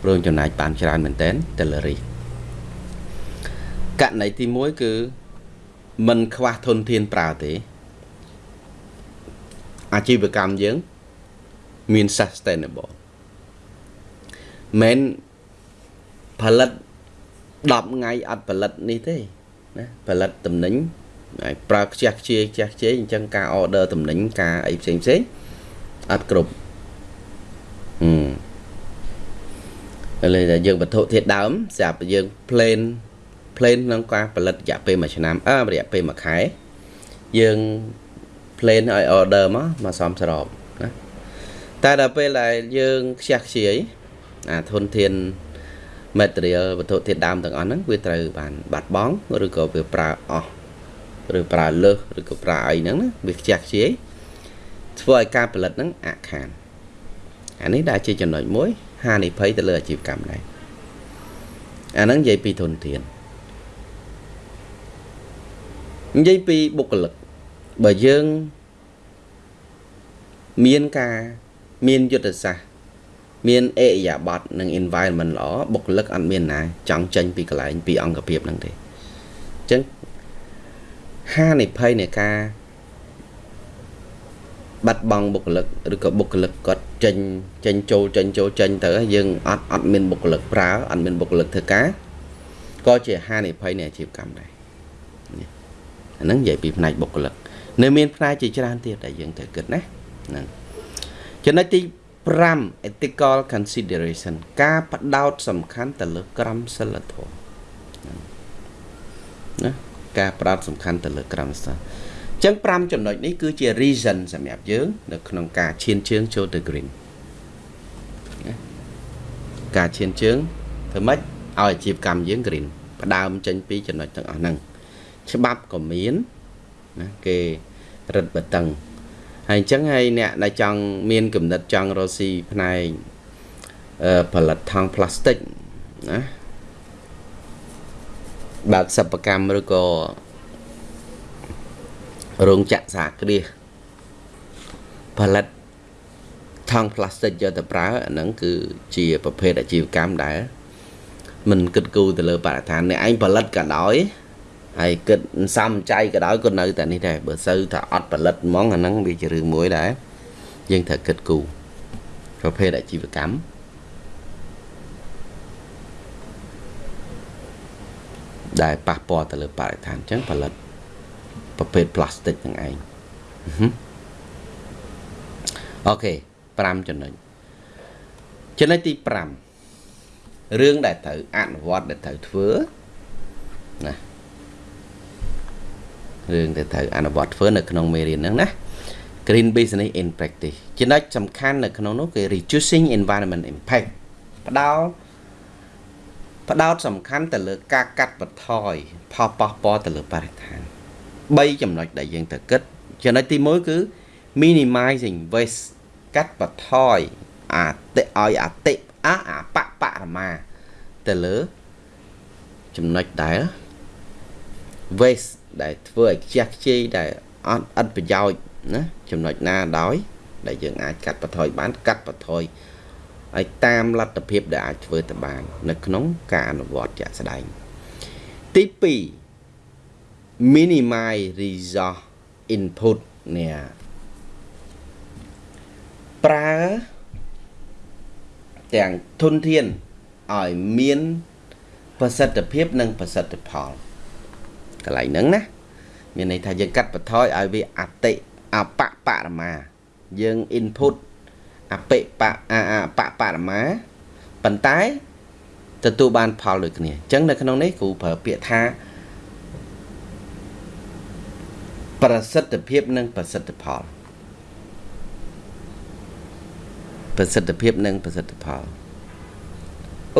រួមចំណាយបានច្រើនមែនតើទៅលើ risk ករណីទី1គឺមិនខ្វះធនធានប្រើទេអាជីវកម្មយើងមាន sustainable មិនផលិត10ថ្ងៃអត់ផលិតនេះទេណាផលិតតំណែងហើយប្រើខ្ជះខ្ជាយខ្ជះខ្ជាយអញ្ចឹងការ order តំណែងការអីផ្សេងផ្សេងអត់គ្រប់ហឹម ឥឡូវតែយើងវត្ថុធាតុដើមស្រាប់យើង plain plain ក្នុងការផលិតរយៈពេល1ឆ្នាំអើរយៈពេល1ខែយើង plain ឲ្យ order មកមកសំស្របណាតែដល់ពេលដែលយើងខ្ជះខ្ជាយអាធនធាន material វត្ថុធាតុដើមទាំងអស់ហ្នឹងវាត្រូវបានបាត់បង់ឬក៏វាប្រើអស់ឬប្រើលើសឬក៏ប្រើអីហ្នឹងណាវាខ្ជះខ្ជាយធ្វើឲ្យការផលិតហ្នឹងអាក់ខានអានេះដែលជាចំណុចមួយ ហានិភ័យទៅលើអាជីវកម្មដែរអាហ្នឹងនិយាយពីធនធាននិយាយពីបុគ្គលិកបើយើងមានការមានយុទ្ធសាស្ត្រមានអេរិយាប័តនិង environment ល្អបុគ្គលិកអត់មានណាចង់ចេញពីកន្លែងពីអង្គភាពហ្នឹងទេអញ្ចឹងហានិភ័យនៃការ បាត់បង់បុគ្គលិកឬក៏បុគ្គលិកគាត់ចេញចេញចូលចេញចូលចេញទៅយើងអត់អត់មានបុគ្គលិកប្រើអត់មានបុគ្គលិកធ្វើការក៏ជាហានិភ័យនៃអាជីវកម្មដែរអាហ្នឹងនិយាយពីផ្នែកបុគ្គលិកនៅមានផ្នែកជាច្រើនទៀតដែលយើងត្រូវគិតណាហ្នឹងចំណុចទី5 ethical consideration ការផ្ដោតសំខាន់ទៅលើក្រមសីលធម៌ណាការផ្ដោតសំខាន់ទៅលើក្រមសីល អញ្ចឹង5ចំណុចនេះគឺជា reason សម្រាប់យើង នៅក្នុងការឈានជើងចូលទៅ green ណាការឈានជើងធ្វើម៉េចឲ្យអាជីវកម្មយើង green ផ្ដើមចេញពីចំណុចទាំងអស់ហ្នឹងច្បាប់ក៏មានណាគេរឹតបន្តឹងហើយអញ្ចឹងហើយអ្នកដែលចង់មានគំនិតចង់រកស៊ីផ្នែកផលិតថង់ផ្លាស្ទិកណាបើកសិប្បកម្មឬក៏ រោងចក្រសហគ្រាសផលិតថង់ផ្លាស្ទិកយកទៅប្រើអាហ្នឹងគឺជាប្រភេទអាជីវកម្មដែលមិនគិតគូរទៅលើបរិស្ថានអ្នកឯងផលិតក៏ដោយហើយគិតសំចៃក៏ដោយក៏នៅតែនេះដែរបើសូវថាអត់ផលិតហ្មងអាហ្នឹងវាជារឿងមួយដែរយើងត្រូវគិតគូរប្រភេទអាជីវកម្មដែលប៉ះពាល់ទៅលើបរិស្ថានអញ្ចឹងផលិត ប្រភេទផ្លាស្ទិកហ្នឹងឯងអូខេ5ចំណុចចំណុចទី5រឿងដែលត្រូវអនុវត្តដែលត្រូវធ្វើណារឿងដែលត្រូវអនុវត្តធ្វើនៅក្នុងមេរៀនហ្នឹងណា Green Business in Practice ចំណុចសំខាន់នៅក្នុងនោះគឺ reducing environment impact ផ្ដោតផ្ដោតសំខាន់ទៅលើការកាត់បន្ថយផលប៉ះពាល់ទៅលើបរិស្ថាន 3ចំណុចដែលយើងត្រូវគិតចំណុចទី1គឺ minimizing waste កាត់បន្ថយអាតិឲ្យអតិអាអបបរមាទៅលើចំណុចដែល waste ដែលធ្វើឲ្យខ្ជះខ្ជាយដែលអត់ឥតប្រយោជន៍ណាចំណុចណាដោយ ដែលយើងអាចកាត់បន្ថយបាន កាត់បន្ថយឲ្យតាមលទ្ធភាពដែលអាចធ្វើទៅបាន នៅក្នុងការអនុវត្តជាក់ស្ដែងទី2 minimize resource input នេះប្រើទាំងធនធានឲ្យមានប្រសិទ្ធភាពនិងប្រសិទ្ធផលកន្លែងហ្នឹងណាមានន័យថាយើងកាត់បន្ថយឲ្យវាអតិអបបរមាយើង input អបិបអបបរមាប៉ុន្តែទទួលបានផលដូចគ្នាអញ្ចឹងនៅក្នុងនេះគ្រូប្រើពាក្យថា ប្រសិទ្ធភាពនិងប្រសិទ្ធផលប្រសិទ្ធភាពនិងប្រសិទ្ធផល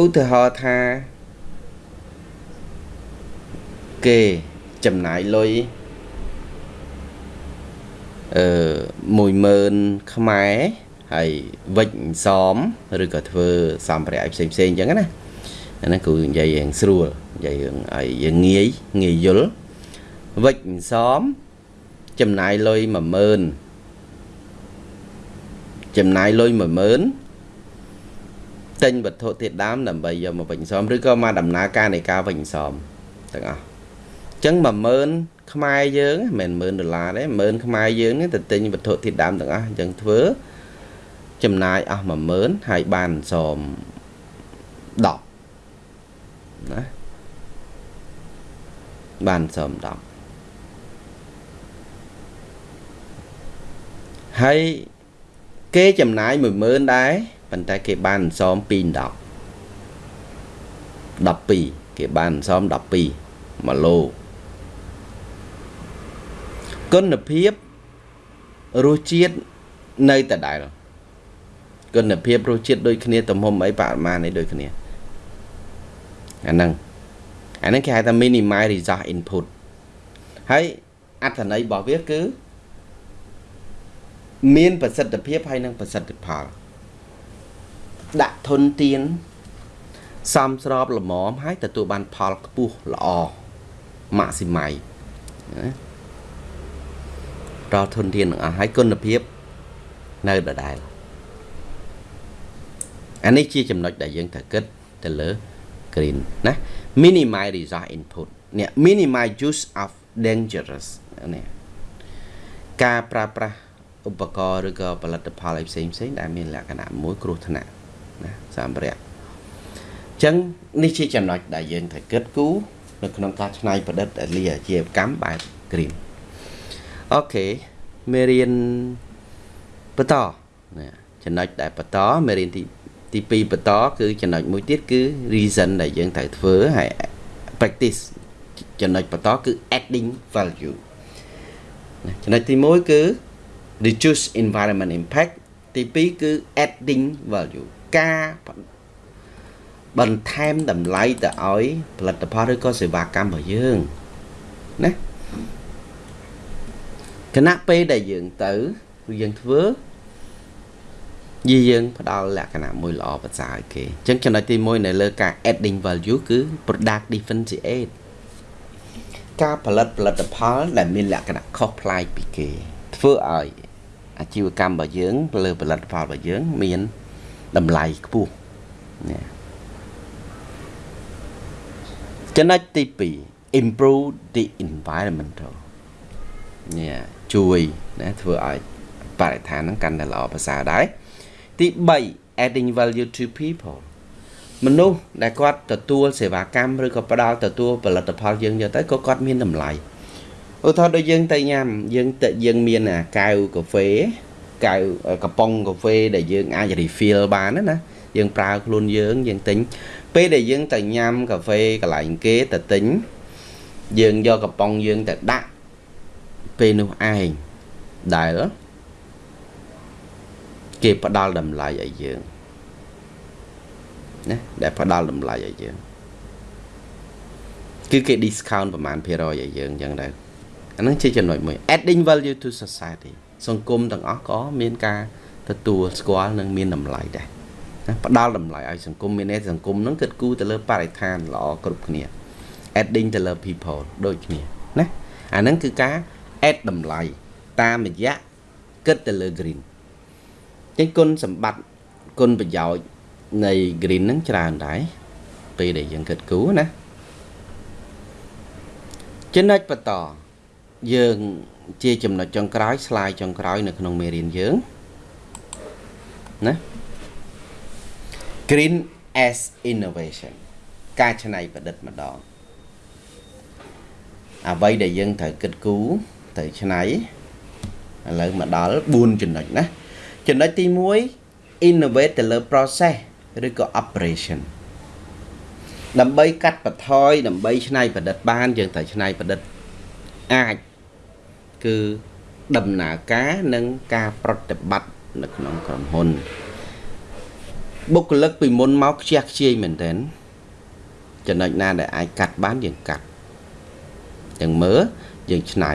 ឧទាហរណ៍ថាគេចំណាយលុយអឺ10000ខ្មែរហើយវិចសមឬក៏ធ្វើសម្ភារៈផ្សេងផ្សេងអញ្ចឹងណាអាហ្នឹងគឺនិយាយរឿងស្រួលនិយាយរឿងឲ្យយើងងាយងាយយល់វិចសម ចំណាយលុយ10000ចំណាយលុយ10000ទិញវត្ថុធាតុដើមដើម្បីយកមកវិញសមឬក៏មកដំណើរការនៃការវិញសមទាំងអស់អញ្ចឹង10000ខ្មែរយើងមិនមែន10000ដុល្លារទេ10000ខ្មែរយើងនេះទៅទិញវត្ថុធាតុដើមទាំងអស់អញ្ចឹងធ្វើចំណាយអស់10000ហើយបានសម10ណាបានសម10 ហើយគេចំណាយ10000ដែរប៉ុន្តែគេបានសម2 10 12គេបានសម12 1ឡូគុណភាពរសជាតិនៅតែដែលគុណភាពរសជាតិដូចគ្នាទំហំអីបរិមាណនេះដូចគ្នាអាហ្នឹងអាហ្នឹងគេហៅថា minimize resource input ហើយអត្ថន័យរបស់វាគឺ មានប្រសិទ្ធភាពហើយនិងប្រសិទ្ធផល ដាក់ធនធានសំស្របល្មមហើយទទួលបានផលខ្ពស់ល្អម៉ាក់ស៊ីម៉ៃណាដល់ធនធានទាំងអស់ហើយគុណភាពនៅដដែលអានេះជាចំណុចដែលយើងត្រូវគិតទៅលើ green ណា minimize resource input នេះ minimize use of dangerous នេះការប្រើប្រាស់ ឧបករណ៍ឬក៏ផលិតផលអីផ្សេងផ្សេងដែលមានលក្ខណៈមួយគ្រោះថ្នាក់ណាសម្ភារៈអញ្ចឹងនេះជាចំណុចដែលយើងត្រូវគិតគូរនៅក្នុងការច្នៃប្រឌិតលីអាជីវកម្មបែប green អូខេមេរៀនបន្តណាចំណុចដែលបន្តមេរៀនទីទី2បន្តគឺចំណុចមួយទៀតគឺ reason ដែលយើងត្រូវធ្វើហើយ practice ចំណុចបន្តគឺ adding value ចំណុចទី1គឺ reduce environment impact ទី2គឺ adding value ការបន្ថែមតម្លៃទៅឲ្យផលិតផលឬក៏សេវាកម្មរបស់យើងណាគណៈពេលដែលយើងទៅគឺយើងធ្វើយីយើងផ្ដល់លក្ខណៈមួយល្អប្រសើរឲ្យគេអញ្ចឹងចំណុចទី1នៅលើការ adding value គឺ product differentiate ការផលិតផលិតផលដែលមានលក្ខណៈខុសប្លែកពីគេធ្វើឲ្យ អាជីវកម្មរបស់យើង លើផលិតផលរបស់យើង មានតម្លៃខ្ពស់នេះចំណុចទី2 improve the environmental នេះជួយណាធ្វើឲ្យបរិស្ថានហ្នឹងកាន់តែល្អប្រសើរដែរទី3 adding value to people មនុស្សដែលគាត់ទទួលសេវាកម្មឬក៏ផ្ដល់ទទួលផលិតផលយើងយកទៅក៏គាត់មានតម្លៃ ឧទាហរណ៍ដូចយើងទៅញ៉ាំយើងទៅយើងមានអាកែវកាហ្វេកៅកំប៉ុងកាហ្វេដែលយើងអាច refill បានណាយើងប្រើខ្លួនយើងយើងទិញពេលដែលយើងទៅញ៉ាំកាហ្វេកន្លែងគេទៅទិញយើងយកកំប៉ុងយើងទៅដាក់ពេលនោះឯងដែលគេផ្ដល់តម្លៃឲ្យយើងណាដែលផ្ដល់តម្លៃឲ្យយើងគឺគេ discount ប្រហែលភាគរយឲ្យយើងអញ្ចឹងដែរ អានឹងជាចំណុចមួយ adding value to society សង្គមទាំងអស់ក៏មានការទទួលស្គាល់និងមានតម្លៃដែរណាផ្ដល់តម្លៃឲ្យសង្គមមានន័យសង្គមហ្នឹងគិតគូរទៅលើបរិស្ថានល្អគ្រប់គ្នា adding ទៅលើ people ដូចគ្នាណាអាហ្នឹងគឺការ add តម្លៃតាមរយៈគិតទៅលើ green ចឹងគុណសម្បត្តិគុណប្រយោជន៍នៃ green ហ្នឹងច្រើនដែរពេលដែលយើងគិតគូរណាចំណុចបន្ត យើងជាចំណុចចុងក្រោយ slide ចុងក្រោយនៅក្នុងមេរៀនយើងណា Green as innovation ការច្នៃប្រឌិតម្ដងអ្វីដែលយើងត្រូវគិតគូរត្រូវច្នៃឥឡូវមកដល់4ចំណុចណាចំណុចទី1 innovate ទៅលើ process ឬក៏ operation ដើម្បីកាត់បន្ថយដើម្បីច្នៃប្រឌិតបានយើងត្រូវច្នៃប្រឌិតអាច គឺដំណើរការនិងការប្រតិបត្តិនៅក្នុងក្រុមហ៊ុនបុគ្គលិកពីមុនមកខ្ជះខ្ជាយមែនទែនចំណុចណាដែលអាចកាត់បានយើងកាត់យើងមើលយើងឆ្នៃ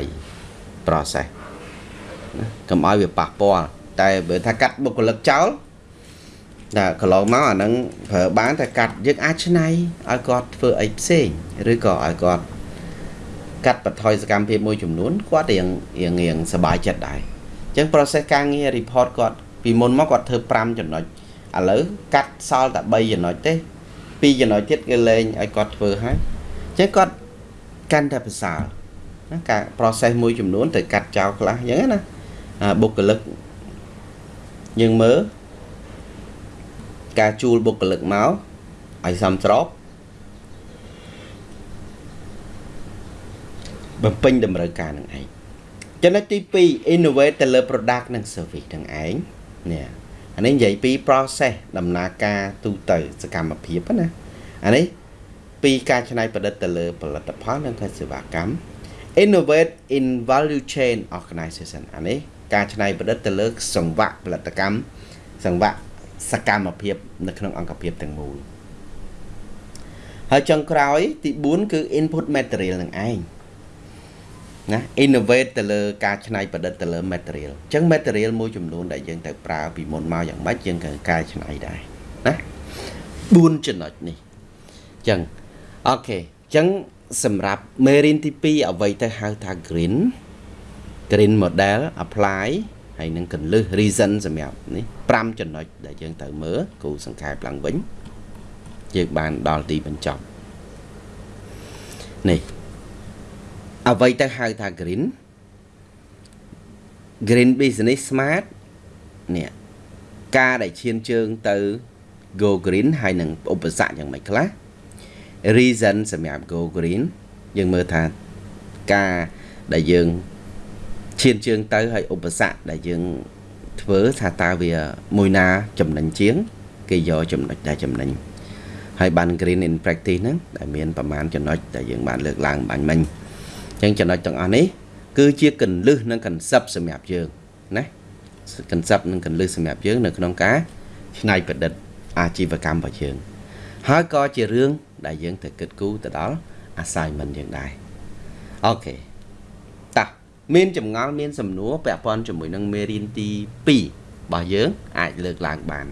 process ណាកុំឲ្យវាប៉ះពាល់តែបើថាកាត់បុគ្គលិកចោលតែកន្លងមកអាហ្នឹងប្រើបានតែកាត់យើងអាចឆ្នៃឲ្យគាត់ធ្វើអីផ្សេងឬក៏ឲ្យគាត់ កាត់បន្ថយសកម្មភាពមួយចំនួនគាត់រៀងរៀងរៀងសុបាយចិត្តដែរអញ្ចឹង process ការងារ report គាត់ពីមុនមកគាត់ធ្វើ5ចំណុចឥឡូវកាត់សល់តែ3ចំណុចទេ2ចំណុចទៀតគេលែងឲ្យគាត់ធ្វើហើយអញ្ចឹងគាត់កាន់តែប្រសើរណាការ process មួយចំនួនទៅកាត់ចោលខ្លះអញ្ចឹងណាបុគ្គលិកយើងមើលការជួលបុគ្គលិកមកឲ្យសមស្រប បំពេញតម្រូវការនឹងឯងចំណុចទី2 innovate ទៅលើ product និង service នឹងឯងនេះអានេះនិយាយពី process ដំណើរការទូទៅសកម្មភាពណាអានេះពីការច្នៃប្រឌិតទៅលើផលិតផលនិងសេវាកម្ម innovate in value chain organization អានេះការច្នៃប្រឌិតទៅលើសង្វាក់ផលិតកម្មសង្វាក់សកម្មភាពនៅក្នុងអង្គភាពទាំងមូលហើយចុងក្រោយទី4គឺ input material នឹងឯង ណា innovate ទៅលើការច្នៃប្រឌិតទៅលើ material អញ្ចឹង material មួយចំនួនដែលយើងត្រូវប្រើពីមុនមកយ៉ាងម៉េចយើងក៏កែច្នៃដែរណា4ចំណុចនេះអញ្ចឹងអូខេអញ្ចឹងសម្រាប់មេរៀនទី2អ្វីទៅហៅថា green green model apply ហើយនឹងកលឹះ reason សម្រាប់នេះ5ចំណុចដែលយើងត្រូវមើលគូសង្ខេបឡើងវិញយើងបានដល់ទីបញ្ចប់នេះ អ្វីទៅហៅថា green green business smart នេះការដែលឈានជើងទៅ go green ហើយនឹងឧបសគ្គយ៉ាងម៉េចខ្លះ reason សម្រាប់ go green យើងមើលថាការដែលយើងឈានជើងទៅហើយឧបសគ្គដែលយើងធ្វើថាតើវាមួយណាចំណេញជាង គេយកចំណុចដែលចំណេញហើយបាន green in practice ហ្នឹងដែលមានប្រមាណចំណុចដែលយើងបានលើកឡើងបាញ់មិញអញ្ចឹងចំណុចទាំងអស់នេះគឺជាកលឹះនិងកន្សឹបសម្រាប់យើងណាកន្សឹបនិងកលឹះសម្រាប់យើងនៅក្នុងការច្នៃប្រឌិតអាជីវកម្មរបស់យើង ហើយក៏ជារឿងដែលយើងត្រូវគិតគូរទៅដល់ assignment យើងដែរអូខេតោះមានចម្ងល់មានសំណួរពាក់ព័ន្ធជាមួយនឹងមេរៀនទី2របស់យើងអាចលើកឡើងបាន